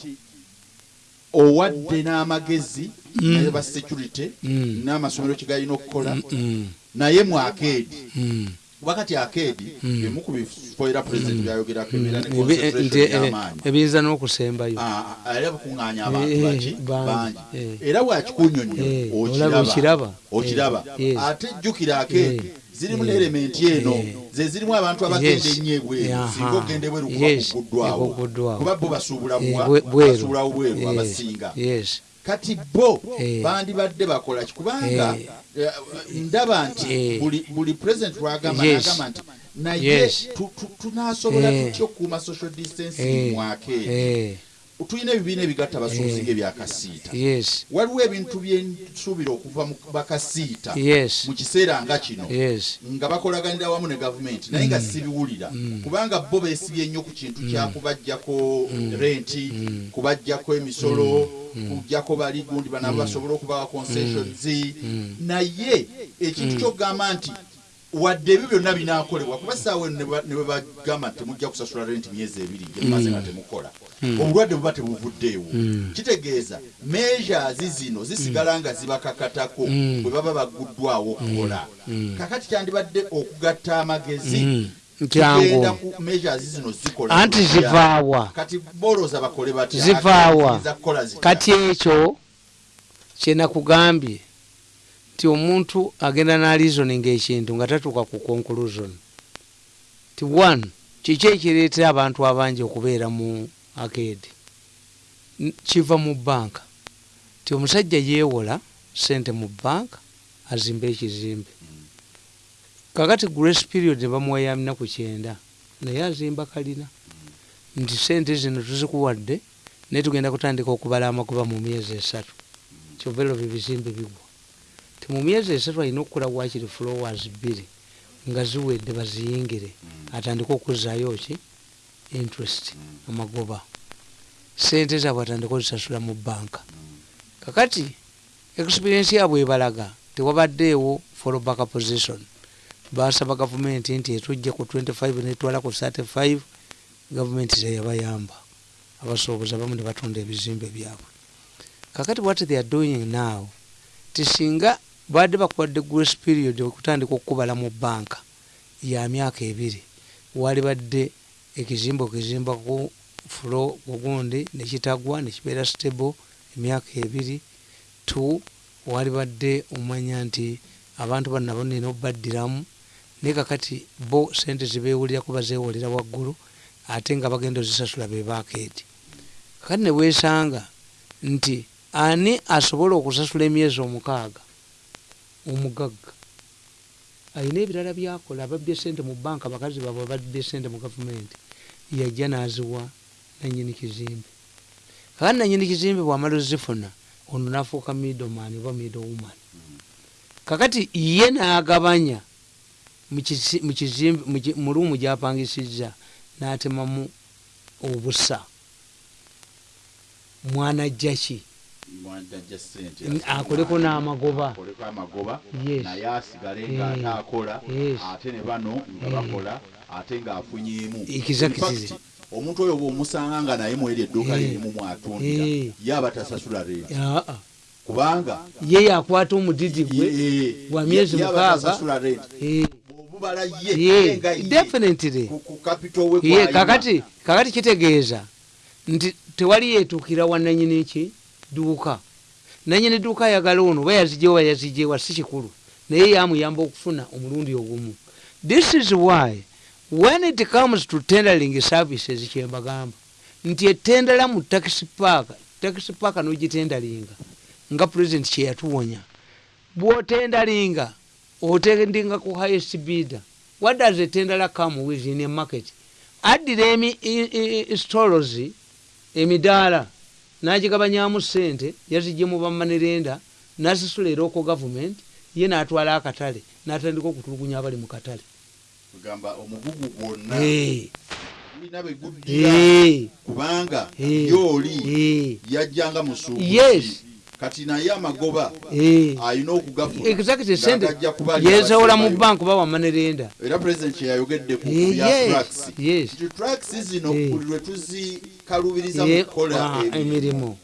owadde n'amagezi naye ba security Mm. n'amasomero kigalina okukola Mm, naye mu akeedi mm. Wakati akeedi emu ku bifo era pulezidenti byayogerako ebeera ne Ebi- concentration nti, eh, y'amaanyi ebiyinza n'okusembayo Ah, ah, era bakuŋŋaanya abantu Eh, baki bangi, eh. era bwakikunyonyo Eh, okiraba. okiraba ate jjukira akeedi zirimu n'elementi eno ze zirimu abantu abagenda ennyo ebweru singa ogenda ebweru kuba kuguddwawo kuba bo basuubula bweru. abasinga kati bo Eh. bandibadde bakola ki? Kubanga Eh. eh, ndaba nti buli president lwagamba nagamba nti naye tunasobola tutya okukuuma social distancing eh, tulina ebibiina ebigatta abasuubuzi ng'ebyakasiita. Yes. Waliwo ebintu byensuubira okuva mu bakasiita mu kiseera nga kino nga bakolaganira wamu ne gavumenti naye nga sibiwulira. Kubanga bo beesibye nnyo ku kintu kyakubajjako renti kubajjako emisolo kujjako bali gundi banabo basobole okubawa concessions naye ekintu kyokugamba nti wadde ebyo byonna binaakolebwa kuba saawa eno ne bwe bagamba temujja kusasula renti myezi ebiri gemaze nga temukola. Obulwadde buba tebuvuddeewo. Kitegeeza measures zino zisigala nga zibakakatako bwe baba baguddwawo okukola. Kakati kyandibadde okugatta amagezi Kyangu. tugenda ku measures zino zikola Anti zivaawa. Zivaawa. Kati ekyo kyenakugambye nti omuntu agenda n'alizoninga ekintu nga tatuuka ku conclusion. Ti one kiki ekireetera abantu abangi okubeera mu akedi kiva mu banka. Ti omusajja yeewola sente mu banka azimba ekizimbe kakati grace period ne bamuwaya minaku kyenda naye azimba kalina. Nti sente zino tuzikuwadde naye tugenda kutandika okubala amakuba mu myezi esatu. Kyova ero bibizimbe bigwa. Ti mu myezi esatu alina okukola wakiri flowers bbiri nga ziwedde baziyingire. Atandike okuzaayo ki? Interest amagoba. Sente zaabwe atandika ozisasula mu banka. Kakati experience yaabwe ebalaga tewabaddeewo fallback position basaba gavumenti nti etujje ku 25 netwala ku 35 gavumenti teyabayamba. Abasuubuzi abamu ne batunda ebizimbe byabwe. Kakati what they are doing now tisinga badde bakuwadde grace period okutandika okukubala mu banka ya myaka ebiri. Wali badde ekizimbe okizimba ku fulo kugundi nekitagwa nekibeera stable emyaka ebiri. T wali badde omanya nti abantu bano nabo nina obaddiramu naye kakati bo sente zibewulira kuba zewolera waggulu ate nga bagenda ozisasula bebakeeti kakati newesanga nti ani asobola okusasula emyezi omukaaga omugagga alina ebirala byakola ababbye sente mu banka bakazi baabwe ababbye sente mu gavumenti yajja n'aziwa nanyini kizimbe. Kakati nanyini kizimbe bwamala ozifuna ono nafuuka middleman oba middle woman. Kakati ye nagabanya mu ki- luumu gyapangisiza natemamu obusa. Mwanajja N- akoleko n'amagoba? naye asigale ng'ate akola yes. ate ne bano nga bakola ate fact, omuntu oyo bwomusanga nga naye mweri edduuka lirimu mwatundira ye aba tasasula renti kubanga ye yakwata omudidi gwe Gwa myezi mukaaga. Bw'obubala ye definitely. Ye kakati kakati kitegeeza. Nti tewali yetuukira wa nanyini ki? Duuka. Nanyini duuka ayagala ono oba yazijewa yazijewa si kikulu. Naye yamuyamba okufuna omulundi ogumu. This is why when it comes to tendering services kyembagamba. Nti etendera mu taxi park taxi park nogitendalinga nga president kyeyatuwonya bwotendalinga otendinga ku highest bidder what does a tendera come with in a market? Addira stores emidaala nagigabanyamu sente yazijje mu bamanerenda nasasula eroko gavumenti ye natwala akatale natandika okutulugunya abali mu katale. Kugamba omugugu gwonna. Kubanga eh, yajjanga musuubuzi Yes. Kati naye amagoba eh. alina okugafuna exactly sente ng'agajja kubali yezawola mu abasembayo. banka oba wamanerenda era pulezidenti kyeyayogedde ku Eh, nti tracks zino Eh. buli lwe tuzikalubiriza mu Eh, kukola ah, emirimu emirimu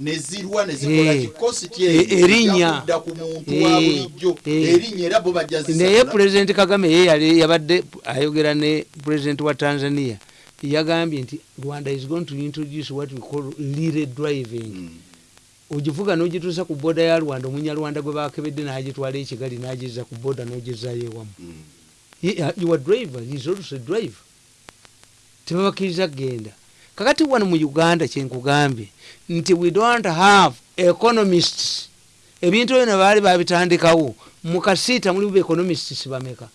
ne zirwa ne zikola Eh. kikositi Eh, erinnya. ku muntu Eh, wa bulijjo eh. erinnya era bo bajja naye zisasula. pulezidenti kagame ye yabadde ayogera ne pulezidenti wa tanzania yagambye nti rwanda is going to introduce what we call lire driving Mm. Ogivuga nogituusa ku boda ya rwanda omunyarwanda gwe bakebedde nagitwala ekigali nagiza ku boda nogezayo ewamu. Ye- your driver also a driver. Tebabakiriza kgenda. Kakati wano mu uganda kyenkugambye nti we don't have economists. Ebintu ebyo nebaali babitandikawo mukasiita mulimu beeconomists bameka?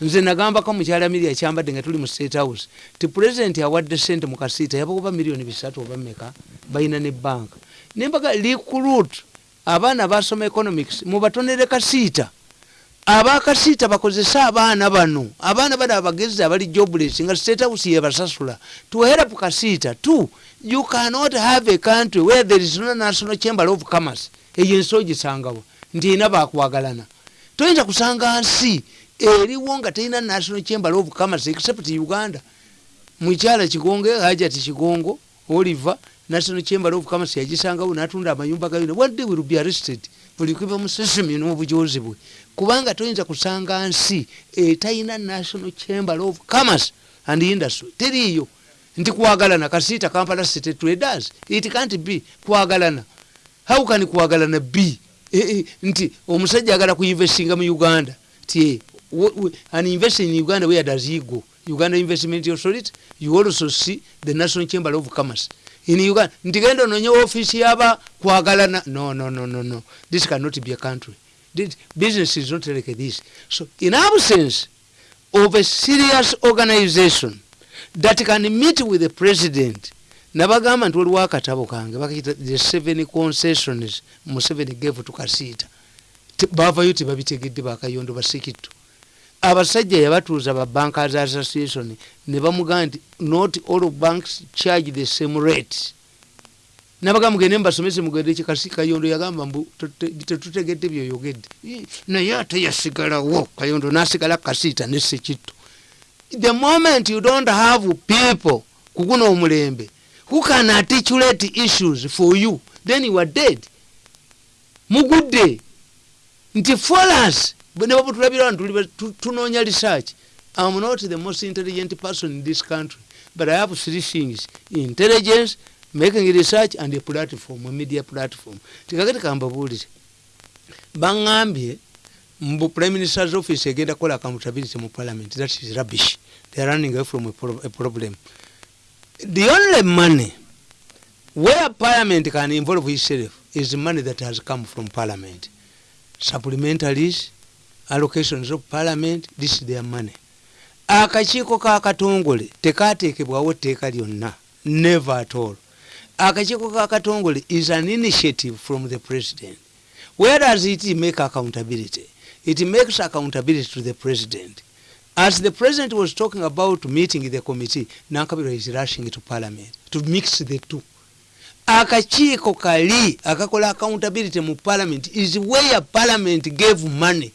Nze nagambako mukyala miria kyambadde nga tuli mu state house ti pulezidenti awadde sente mukasiita yabakuba miliyoni bisatu oba meka balina ne banka nembaga recruit abaana basoma economics mubatonere kasiita. Abakasiita bakozese abaana bano. Abaana bano abagezi abali jobless nga state house yebasasula to help kasiita. Two you cannot have a country where there is no national chamber of commerce. Eyo ensi ogisangawo nti erina bakwagalana. Toyinza kusanga nsi eriwo nga terina national chamber of commerce except uganda. Mukyala kigongo hajati kigongo oliver national chamber of commerce yagisangawo natunda amayumba gayona one day will be arrested. Buli kuva mu sesemi n'obujozi bwe. Kubanga toyinza kusanga nsi etalina national chamber of commerce and industry. Teriiyo. Nti kwagalana kasiita kampala city traders. It can't be kwagalana. How can kwagalana b e, e, nti omusajja agala kuinvestinga mu uganda. Ti an investor in uganda where does he go? Uganda investment authority? You also see the national chamber of commerce in uganda nti genda ononye office yaba kwagalana. No no no no no. This cannot be a country. Business is not like this. So in absence of a serious organization that can meet with the president nabagamba nti waliwo akatabo kange bakayita the seven concessions museveni gave to kasiita Te- bavayo tebabitegedde bakayondo basikitto abasajja yabatuuza ba bankers association ne bamugamba nti not all banks charge the same rate. Nabaga mugende mubasomese mugende kikasi kayondo yagamba mbu "Tute- tetutegedde byoyogedde. Naye ate yasigalawo. Kayondo nasigala kasiita nesekitto the moment you don't have people kuguna omulembe who can articulate issues for you then you are dead. Mugudde nti folas ne babutulabira wano tunoonya research. Am not the most intelligent person in this country but i have three things. Intelligence making research and a platform a media platform. Tikakati kambabuulire baŋŋambye mbu prime minister's office egenda kukola accountability mu parliament. That is rubbish. They are running away from a, pro a problem. The only money where parliament can involve itself is money that has come from parliament. Supplementaries allocations of parliament this is their money. Akakiiko kakatongole tekateekebwawo tteeka lyonna. Never at all. Akakiiko kakatongole is an initiative from the president. Where does it make accountability? It makes accountability to the president. As the president was talking about meeting the committee nankabirwa is rushing to parliament to mix the two. Akakiiko kali akakola accountability mu parliament is where parliament gave money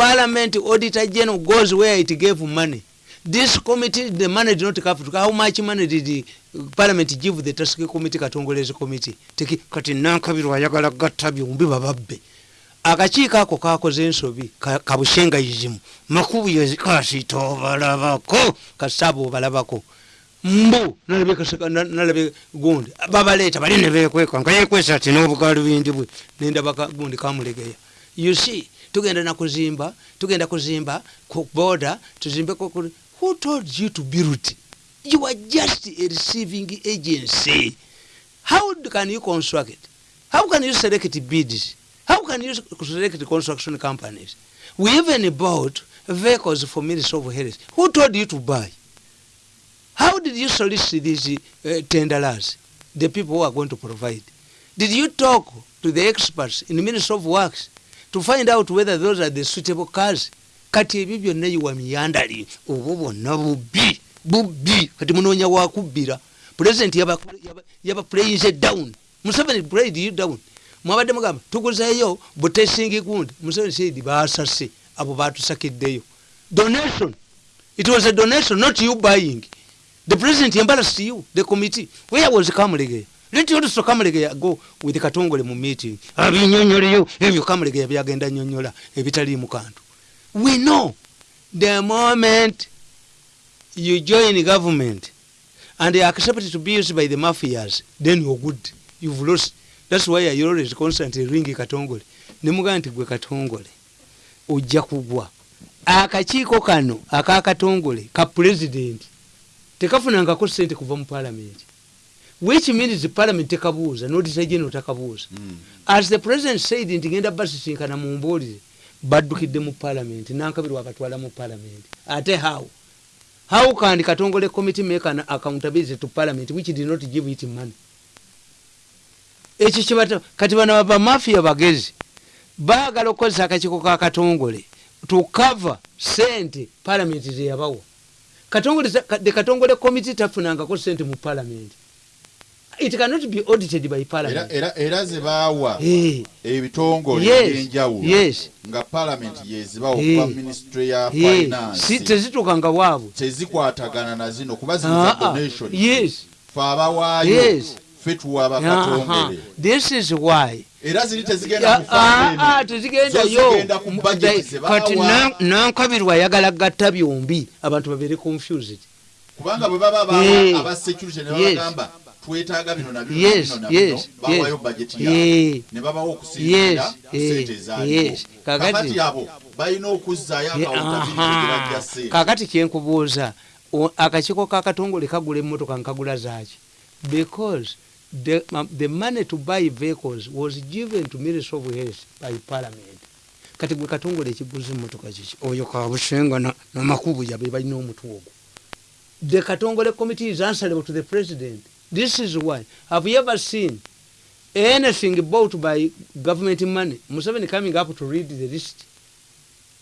parliament auditor general goes where it gave money. This committee the money did not come how much money did the parliament give the task committee katongolezi committee? Teki kati nankabirwa ayagala gatta byombi bababbe. Akakiiko ako kakoze ensobi ka- kabushengayizimu makubu yekasitobalabako kasaba obalabako. Mbu nalabe gundi. Babaleeta bali nebekweka nga yekwesa ati nobugaali bindi bwe nendaba gundi kamulegeya. You see tugenda nakuzimba tugenda kuzimba ku boda tuzimbeko who told you to build you are just a receiving agency. How can you construct? How can you select bids? How can you select construction companies? We even bought vehicles for ministry of health. Who told you to buy? How did you solicit these uh, tenderers the people who are going to provide? Did you talk to the experts in the ministry of works to find out whether those are the suitable cars. Kati ebyo byonna yiwa miyandali obwo bwonna bubbi bubbi. Kati munoonya wakubbira president yaba, playinze down. Museveni played you down. Mwabadde mugamba tuguzeeyo butesingi gundi. Museveni said basase abo batusakiddeyo donation. It was a donation not you buying. The president embarrassed you the committee. Where was kamulegeya let also kamulegeya go with katongole mu meeting. Abinyonyoleyo. Ebyo kamulegeya byagenda nyonyola ebitali mu kantu. We know the moment you join government and you accept to be used by the mafias then you're good. You've lost. That's why i always constantly ring katongole. Nemugaa nti gwe katongole ojja kugwa. Akakiiko kano akakatongole ka president tekafunangako sente kuva mu palamenti which means parliament tekabuuza noditageno takabuuza Mm. as the president said nti genda basisinkana mu mbuulire baddukidde mu palamenti nankabirwa akatwala mu palamenti ate how? How can katongole committee make an accountability to parliament which did not give it money? Ekyo kibata kati bano bamafia bagezi baagala okukozesa akakiiko ka katongole to cover sente palamenti zeyabawa katongole the katongole committee tafunangako sente mu palamenti it cannot be audited by era, parliament era, era ze baawa Eh. ebitongole Yes, ebyenjawulo yes. nga palamenti yezibawa Eh. okuva ministry ya Ye, si finance tezituukanga waabwe tezikwatagana na zino kuba zino za Ah, ah, donation yes fe abawaayo Yes. fe tuwa Aha. bakatongole this is why era ziri tezigenda mu Ah, ah, fund ah, eno. tezigendayo Zo zigenda ku budget ze kati baawa. na- nankabirwa ayagala gatta byombi abantu babeere confused kubanga bwe baba Eh. Twetaaga bino na bino Yes, na bino na bino yes, bawayo yes. budget Eh. yaabwe ne babawo okusinzira Yes, ku eh, sente ezaaliwo yes. Kakati- abo balina okuzzaayo Ye- akawutabiriti aha. gye bajja sente kakati kyenkubuuza akakiiko kakatongole kagula emmotoka nkagula zaaki? Because the, the money to buy vehicles was given to ministry of health by parliament. Kati gwe katongole ekiguza emmotoka kiki? Oyo kabusenga na- namakubu yabe balina omutwe ogwo the katongole committee is answerable to the president this is why. Have you ever seen anything bought by government money? Museveni coming up to read the list.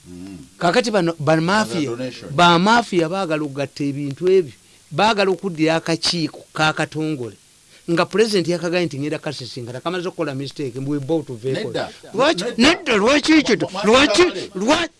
Mm. kakati bamafia bamafia baagala okugatta ebintu ebyo. Baagala okuddira akakiiko kakatongole nga pulezidenti yakagaye nti ngenda kasisinkana kamaze okukola mistake Nedda. lwaki kito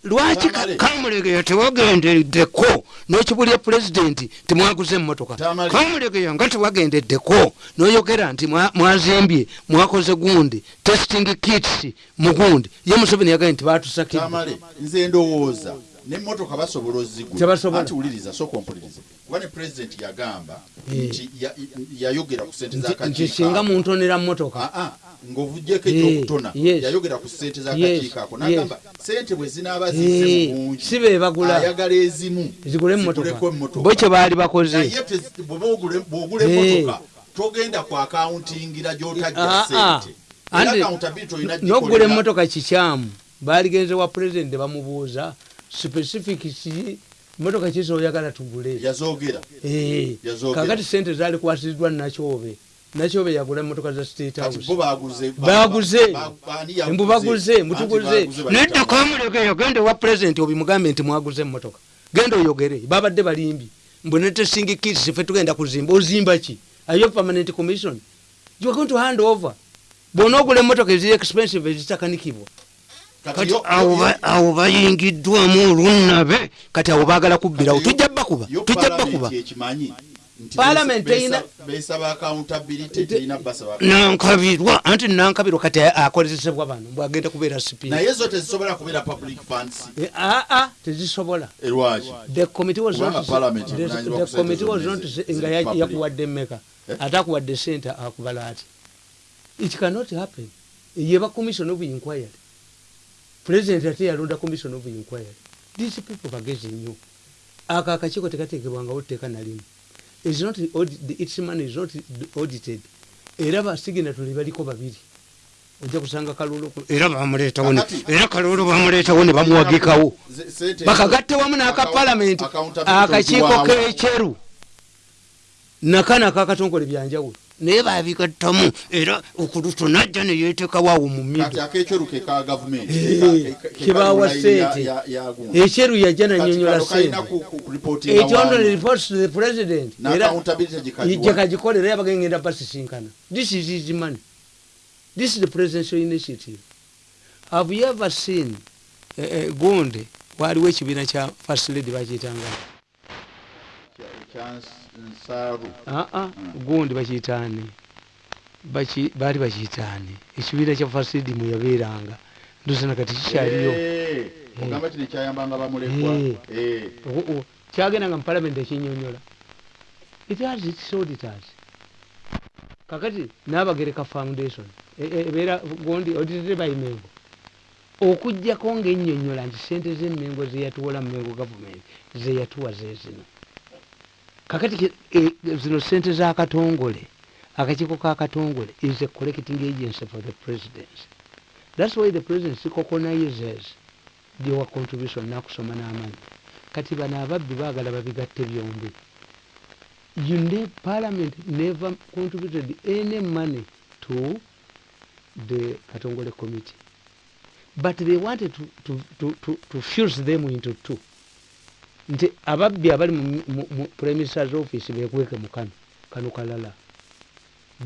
lwaki kamulegeya tewagendeddeko n'okibulya pulezidenti temwaguze emmotoka Tamale. kamulegeya nga tewagendeddeko n'oyogera nti mwa- mwazimbye mwakoze gundi testing kits mu gundi. Ye museveni yagaye nti batusakidde. Nze ndowooza nemmotoka basobola ozigula Tebasobola. anti wuliriza soka ompulirize kuba ne pulezidenti yagamba Eh. nti ya- yayogera ku sente Nti- singa muntonera mmotoka ng'ovugyeko Eh, ekyokutona yes. yayogera ku sente z'akakiiko ako n'agamba sente bwe zinaaba Eh, zizze mu bungi si be bagula. ayagala ezimu zigule emmotoka ziguleko emmotoka. bo kye baali bakoze naye bw'ogula Eh. emmotoka togenda ku akawuntingira gy'otajja Ah, ah. sente era Andi- accountability olina n'okugula emmotoka kikyamu baaligenze wa pulezidenti bamubuuza specific motoka kizoyagala tugule. Eh, kakati sente zali kwasiddwa nakyobe. Nakyobe yagula motoka za state house. baguze mbu baguze mutuguze. nedda bayita- kamulegeyo genda ewa pulezidenti obimugambe nti mwaguze emotoka genda oyogere babadde balimbi. Mbu netesingikirisi fe tugenda kuzimba ozimba ki? Ayo permanent commission? You are going to hand over. Bwona ogula emotoka eziri expensive ezitakanikibwa Kati awo bayingiddwamu olunabe kati awo baagala kubbirawo tujja bakuba tujja Parliament bakuba nankabirwa anti nankabirwa kati akozesebwa bano bwagenda kubeera zo tezisobola funds. Aa tezisobola. Erwaki the committee was not nga yakuwadde mmeka. Eh? ate akuwadde sente akubala ati it cannot happen. Yeba commission of inquiry president ate yalonda commission of inquiry. These people bagezi nnyo ako akakiiko tekateekebwangawo tteeka nalimu is not its money is not audited. Era basiginatuli baliko babiri. Ojja kusanga kalulu era bamuleetawo era kalulu bamuleetawo ne bamuwagikawo. Bakagatte wamu n'aka Account- palamenti accountability akakiiko k'ekyeru nakana akakatongole byanjawulo naye babigattamu era okuluto najja neyeetekawo awo mu gavumenti? Eh, sente. ekyeru yajja nanyonyola kano kalina sente. ku- ku- ku reportinga it only wangu. reports to the president. Ijja kagikolera era bagengenda basisinkana this is his money. This is the presidential initiative. Have you ever seen eh, eh, gonde? Waliwo ekibiina kya first lady bakiyitanga Kya- kya nsaaru aa gundi bakiyitaani Baki- baali bakiyitaani ekibiina kya first lady muyabeeranga ndosana kati kikyaliyo. Eh, bamulekwa. Eh. Eh. Kyagendanga mu palamenti ekinyonyola. Auditors. Kakati nabagereka foundation. E- e- ebeera gondi audited by mengo. Okugjako ngaennyonnyola nti sente zemmengo zeyatuwola mumengo gavumenti zeyatuwa zezino kakati zino sente zakatongole akakiiko kakatongole is a collecting agency for the presidency thats why the presidency coconizes byowa contribution nakusoma n'amanyi kati bano ababbi baagala babigatte byombi. You ne parliament never contributed any money to the katongole committee. But they wanted to, to, to, to, to fuse them into two nti ababbi abali mu, minister's office bekweke mu kano kano kalala.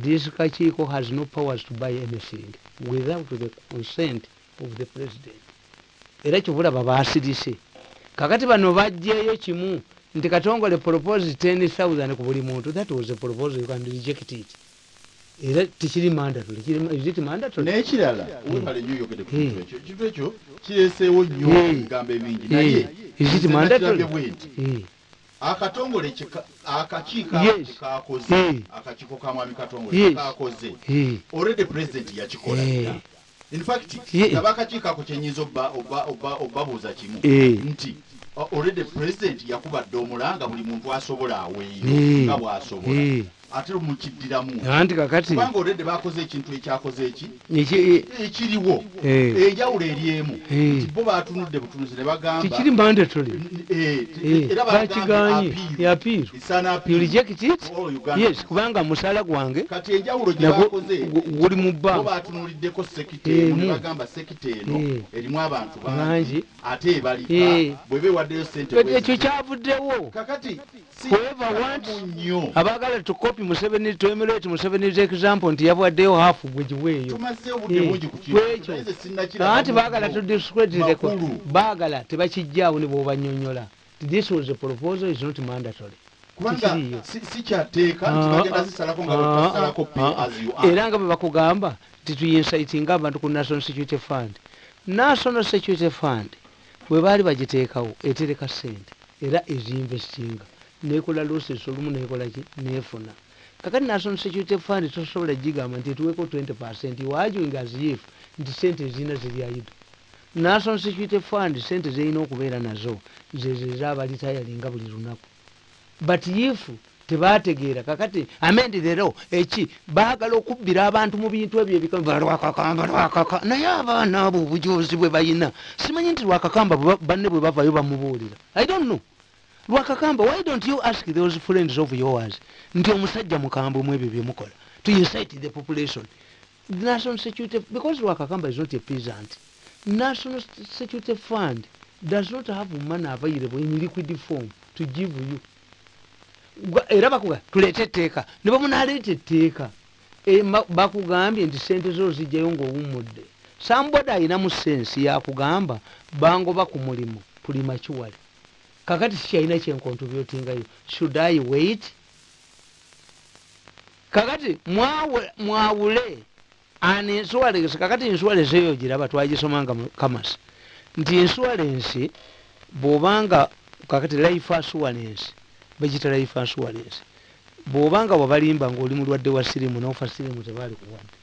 This kakiiko has no powers to buy anything without the consent of the president. Era kyobulaba basirise kakati bano bajjeeyo kimu nti katongole propose 10000 ku buli muntu. That was a proposal you can reject it. Era tikiri mandatory Kiri- mandatory? N'ekirala webale nnyo oyogede ku kintu ekyo ekintu ekyo. Kireeseewo nnyo Eh. ebigambo ebingi naye Is it mandatory? Eh, akatongole kika- akakiiko Yes. kakoze akakiiko ka mwami katongole Yes. kakoze already president yakikola dda. in fact Ye- naba akakiiko ako kyenyinza obba- obba- obba- obbabuuza kimu. Nti already president yakubadde omulanga buli muntu asobola aweeyo nga bw'asobola. Eh. Ate mukiddiramu anti kakati kubanga already bakoze ekintu ekyakoze eki? Eki- ekiriwo. enjawulo eri emu. Nti bo batunudde butunuzi ne bagamba tikiri mandatory Eh, era bakiganye yapiiru you reject it yes kubanga musaala gwange kati enjawulo guli mu bo bbanka batunuliddeko sekita emu. bagamba sekita eno erimu abantu Bangi. ate ebalika. Eh. bwe beewaddeyo sente ekyo kyavuddewo. Kakati kalamu nnyo. abaagala tukopi museveni museveni's example nti tumaze obudde Eh, bungi ku kintu kwekyo. naye nze sinnakiraba anti mu baagala Makulu. baagala tebakijjaawo ne bwobanyonyola. This was a proposal is not mandatory. Nti Ah, ah, ah, era nga bwe bakugamba tituyinsaitinga abantu ku national security fund. National security fund bwe baali bagiteekawo etereka sente era ezinvestinga. Nekola loses olumu nekolaki nefuna kakati national security fund tosobola gigamba nti etuweko 20 percent wajuing as if nti sente ezina ziryaido national security fund sente zerina okubeera nazo zezo ezabalityalinga buli lunaku. But if tebategeera kakati amendi lero eki baagala okubbira abantu mu bintu ebyo ebika lwakakamba lwakaka naye abaana abo obujozi bwe bayina simanyi nti lwakakamba banne bwe bavayo bamubuulira. I don't know lwakakamba why don't you ask those friends of yours? Nti omusajja mukambwe mu ebyo byemukola to incite the population. The national security because lwakakamba is not a peasant national security fund does not have money available in liquid form to give you. Era bakuga tuleete etteeka. Ne bamunaleeta etteeka E, ma- bakugambye nti sente zo zijjayo ng'owummudde. Samboda ayinamu sensi yakugamba bangoba ku mulimu pulima kiwale kakati sikyalina kyenkontribyotingayo should i wait? Kakati mwawule an insurance kakati insurance eyo giraba twagisomanga kamasi nti insurance bwobanga kakati life assurance bagita life assurance bwobanga wabalimba ngaoli mulwadde wa sirimu nofa sirimu tebali kuwadde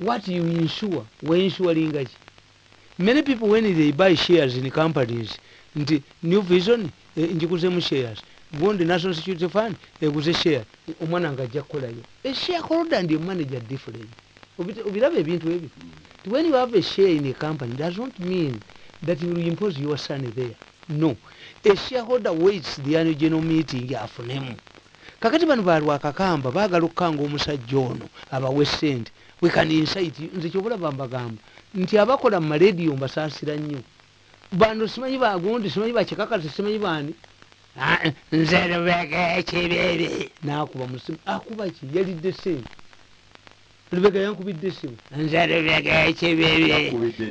what you insure? Weinsuringa ki many people when they buy shares in companies nti new vision eh, njiguzemu shares gundi national security fund eguze share omwana nga ajja kukolayo. Eshareholder ndi manager different. Obiraba ebintu ebyo when you have a share in a company does not mean that you will impose your son there. No. A shareholder waits the annual general meeting afunemu. Kakati bano balwakakamba baagala okukanga omusajja ono abawe sente we can you. nze kyobulaba mbagamba nti abakola mu marediyo mbasaasira nnyo bano simanyi bagundi simanyi bakikakasi simanyi bani? Nze lubega ekibiri nakuba musimu akuba ki? Yalidde sente lubega yankubidde esimu nze lubega ekibiri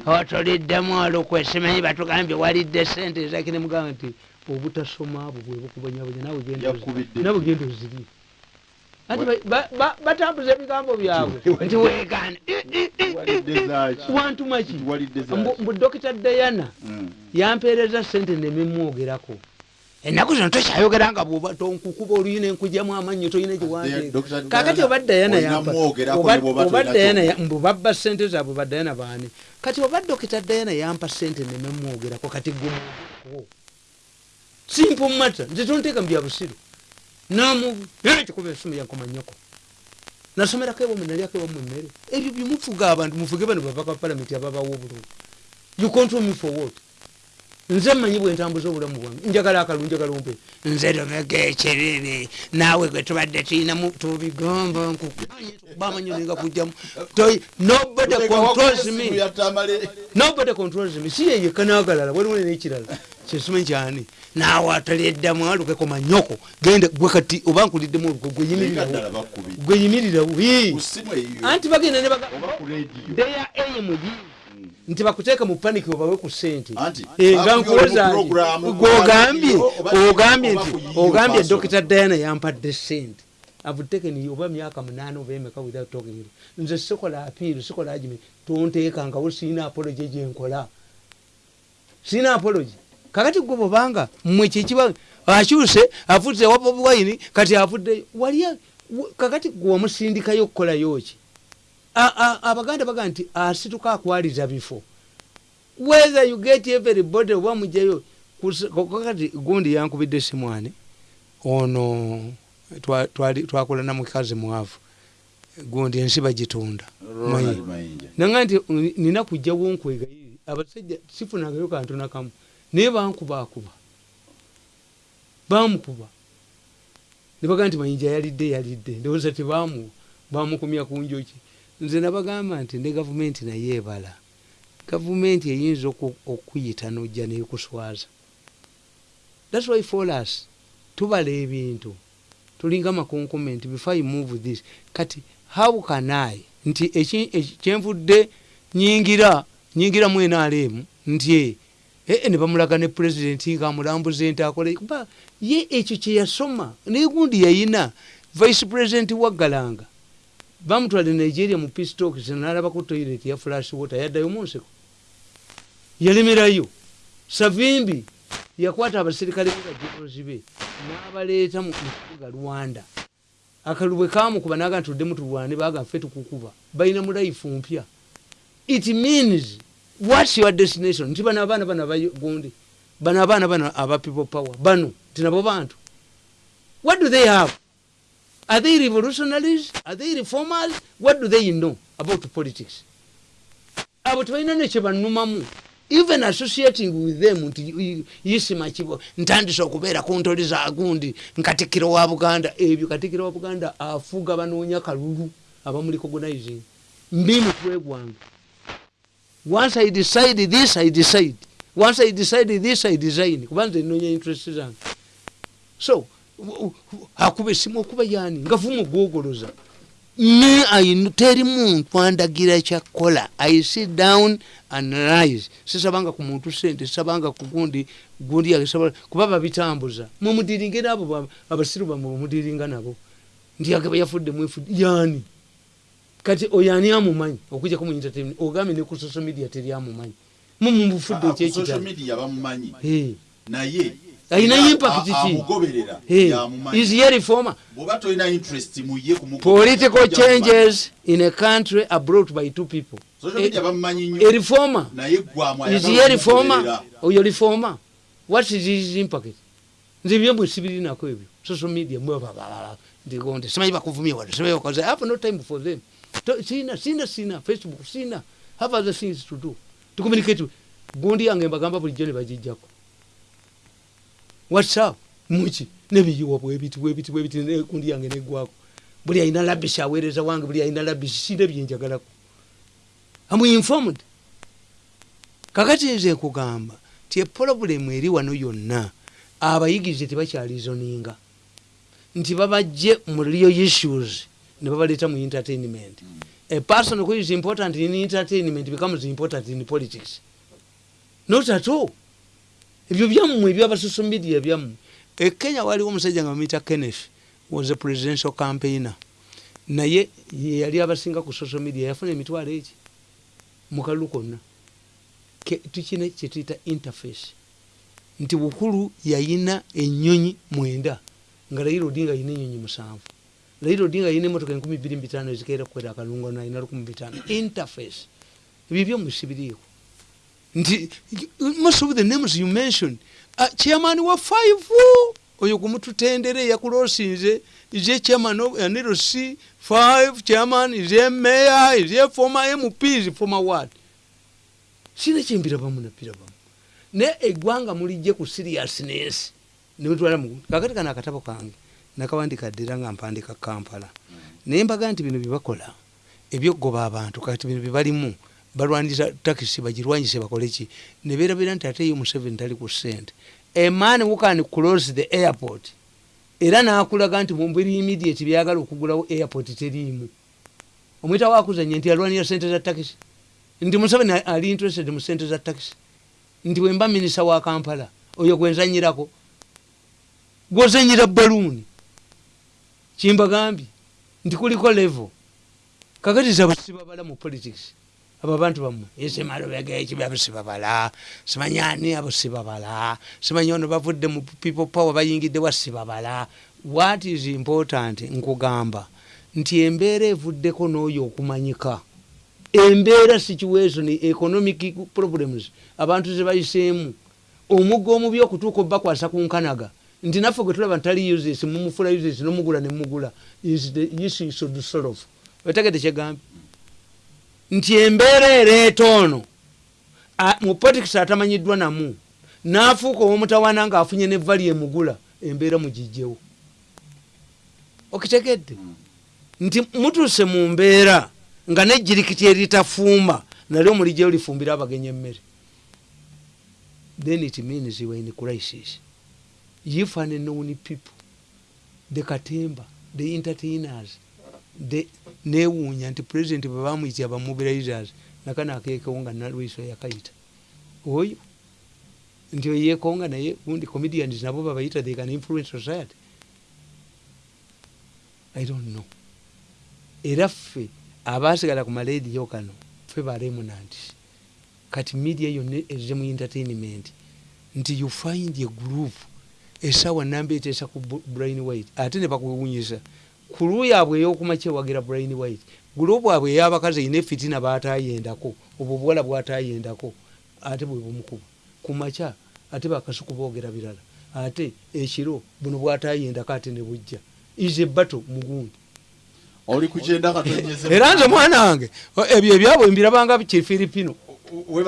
otuliddemu olukwe simanyi batugambye walidde sente ezakine mugamba nti obutasoma abo bwe bukubonyabonya nawe genda ozi- Ba- batambuza ebigambo byabwe <laughs> nti weegane Walidde zaaki? wantuma ki Walidde zaaki? Mbu- dokita dayana Mm. yampeereza sente nememwogerako ennaku zino tokyayogera nga bwoba tonkukuba oluyi nenkugyamu amannyo tolina Dr. giwandiika Diana, kakati oba dayana olina yampa- mwogerako oba- ne bw'oba oba tolina Diana ya- ky'okola. mbu babba sente zaabwe ba dayana baani kati oba dokita dayana yampa sente nememwogerako kati gumwogeko simple matter nze tonteeka mu byabusiru namu kikuba esimu yankomanyako nasomerako ewamwe nalyako ewamwe emmere ebyo byemufuga abantu mufuge bano bavaka palamenti ababawo obulungi you control me for what nze mmanyi bwentambuza obulamu bwange. Njagala akalungi njagala ompe. Nze lomega ekibibi naawe gwe tubadde tuyinamu tubigamba nkubamanyiringa kujjamu. Toy- nobody controls me. nobody controls me. Si yeyekka n'agalala waliwo n'ekirala. Kyesimanyi kyani? Naawe ataliddemu alukeko manyoko. Genda gwe kati oba nkuliddemu Naye gweyimirirawo gweyimirirawo anti bagenda ne baga Oba ku radio. Nti bakuteeka mu paniki obawe ku ssente. Eh, nga nkuwoza program, gwogambye ogambye nti ogambye dokita diana yampadde sente avutekeni oba myaka munaana oba emeka without talking. To nze sikola apiiru sikola agimi tonteekangawo siina apology gyenkola siina apology. Kakati gwe bwobanga mmwe kyekiba akyuse afudde wa bobi wine kati afuddeyo wali kakati gwe wamusindikayo okukolayo ki abaganda baga nti asituka akwaliza bifo. Whether you get everybody oba mugjayo kus- kakati gundi yankubidde simwani. Ono twakola namukazi mwavu. Gundi ensi bagitunda. Nanga nti nina kujjawo nkwegayiri abasajja sifunagayo kantu nakamu naye bankubaakuba bamukuba. Nebagaa nti mayinja yalidde yalidde. Ndowooza tebamu bamukumya ku njoki nze nabagamba nti ne gavumenti naye ebala. Gavumenti eyinza oku- okuyita nojja nekuswaza. Thats why for us tubala ebintu. Tulinga makonkoment before you move this. Kati how can i? Nti kyenvudde nyingira nyingira mu nrm nti ee ne bamulaga ne pulezidenti ngaamulambuza ente akola kuba ye ekyo kyeyasoma naye gundi yayina vice president waggalanga bamutwale nigeria mu pistok nalabako toilet ya flash water yaddayo mu nseko yalemerayo savimbi yakwata abasirikale bebajolozi be n'abaleeta mu kibuga rwanda. Akalubwe kamukuba naga ntuddemu tulwane baga ffe tukukuba. Balina mu life mpya. It means whats your destination? Nti bano abaana bano abagundi bano abaana bano aba people power. Bano nti nabo bantu. What do they have are they revolutionaries? Are they reformers? What do they know about politics? Abo tebalina nekyebanumamu even associating with them nti yisima kibo ntandise okubeera ku ntoli za gundi nkatikiro wa buganda ebyo katikiro wa buganda afuga banoonya kalulu abamuli recognizing mbi mutwe gwange once i decide this i decide. Once i decide this i design. Kubanza enonya interest zange. So akuba esimu okuba yani nga vuma ogwogoloza I- teri muntu andagira kyakola i sit down and rise. Sisabanga ku muntu sente sisabanga ku gundi gundi yakisaba kuba babitambuza mumudiringe nabo ba- abasiru bamwe mumudiringa nabo. Ndiyagaba yafudde mwefudde yani kati oyo ani amumanyi? Okujjako mu entertainment ogambye ne ku social media teri amumanyi. Mumubufudde Ah, bamumanyi. Eh. naye Alina a- impact is reformer? Ye kumugoberera, political changes in a country are brought by two people. A, bamumanyi a reformer? Is a reformer? oyo reformer? What is his impact? Nze byemwe sibirinako ebyo. Social media mwe babababa ndigonde simanyi bakuvumya wano simanyi bakoze i have no time for them. Sina sina sina. Facebook sina. Have other things to do. To communicate gundi yange mbagamba bulijjo ne bagijjako whatsapp muki nebiyiwa bwebiti bwebiti bwebiti ne gundi yange negwako buli ayina labisi aweereza wange buli ayina labisi sina byenjagalako am informed? Kakati nze nkugamba ti epolobulemu eri wano yonna abayigirize tebakyalizoninga. Nti babajje mu real issues ne babaleeta mu entertainment. A person who is important in entertainment becomes important in politics. Not at all ebyo byammwe ebyabasocial media byammwe. E kenya waliwo omusajja nga bamuyita kenneth was a presidential campaigner. Naye ye yali abasinga ku social media yafuna emitwalo eki mu kalulu konna. Tukina kyetuyita interface. Nti bukulu yayina enyonyi mwenda nga raila odinga ayina enyonyi musanvu. Raila odinga ayina emotoka enkumi biri mbitano ezikeera kukwera akalungo nayina lukumi bitano interface. Ebyo byomusibiriiko nti most of the names you mentioned uh, chairman wa five. Oyo kumututendere yakulosinze is a chairman of nlc five chairman is a mayor is a former mp is former what? Sina kyembira bamu napira bamu. Naye eggwanga mulijje ku seriousness. Nemutwala mu kakati kana akatabo kange nakawandika ddera nga mpandika kampala. Naye mbaga nti bino byebakola ebyokugoba abantu kati bino byebalimu balwanira takisi bagirwanyise bakoleki nebeerabira nti ate yo museveni tali ku sente eman wukan close the airport. Era nakulaga nti mumbiri immediate byagala okugulawo airport teriimu. Omwita wakuzanya nti alwanira sente za takisi nti museveni ali interested mu sente za takisi nti wemba minisa wa kampala oyo gwenzanyirako gwozanyira baluuni kimbagambye nti kuliko level. Kakatiza abasibabala mu politics abo abantu bammwe esemalobegekibabasibabala simanyani abo sibabala simanyi ono bavudde mu people power bayingidde wa sibabala what is important? Nkugamba nti embeera evuddeko n'oyo okumanyika. Embeera situation economic problems abantu zebayiseemu omugga omubi okutuuka obakwasa ku nkanaga. Nti naffe gwe tulaba ntali uses mumufula uses nomugula nemugula is the issue should solve otegede kyegambye nti embeera ereeta ono mu politics atamanyiddwa namu n'afuuka owomutawaana ng'afunye nevali emugula embeera mugijjewo okitegedde? Nti mutuuse mu mbeera nga nejjirikiti eritafumba nalyo mulijjeyo lifumbire abagenyi emmere. Then it means you are in crisis. If and known people. The katemba the entertainers newuunya nti president bwe bamuyitira bamobilizers nakana akeekewo nga nalwiso yakayita oyo nti oyekonga naye gundi comedians nabo babayita they can influence society. I don't know. Era ffe abasigala ku malediyo kano ffe baremunanti kati media yonna ezze mu entertainment nti you find a group esawa namba eteesa ku brain white ate ne bakuwunyisa ku luuyi abwe ey'okumakyewagira brain white gurupu abwe ey'abakazi eyina efitina baatayendako obwo obuwala bwatayendako ate bwe bumukuba. Ku makya ate bakasuku boogera birala ate ekiro buno bwatayendako ate ne bujja. Is a battle mugundi. Oli kukyenda katonyeze era nze mwana wange ebyo ebyabwe mbirabanga kifiripino. Webale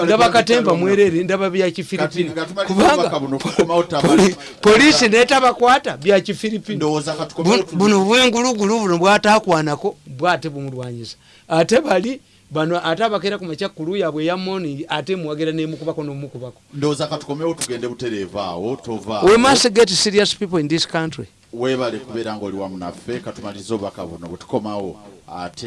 ndaba bitalo mwerere ndaba bya kifiripini Kati nga tumaliriza obubaka buno tukomawo tabali. poli- polisi netabakwata bya kifiripini ndowooza katukomewo Bu- buno bwengulugulu buno bwatakwanako bwate bumulwanyisa. Ate bali bano ate abakeera ku makyakulu yaabwe eya morning ate muwagira nemukubako nomukubako. Ndowooza katukomewo tugende butereeva awo tova. We must get serious people in this country. Weebale kubeera ngaoli wamu naffe katumalirize obubaka buno bwe tukomawo ate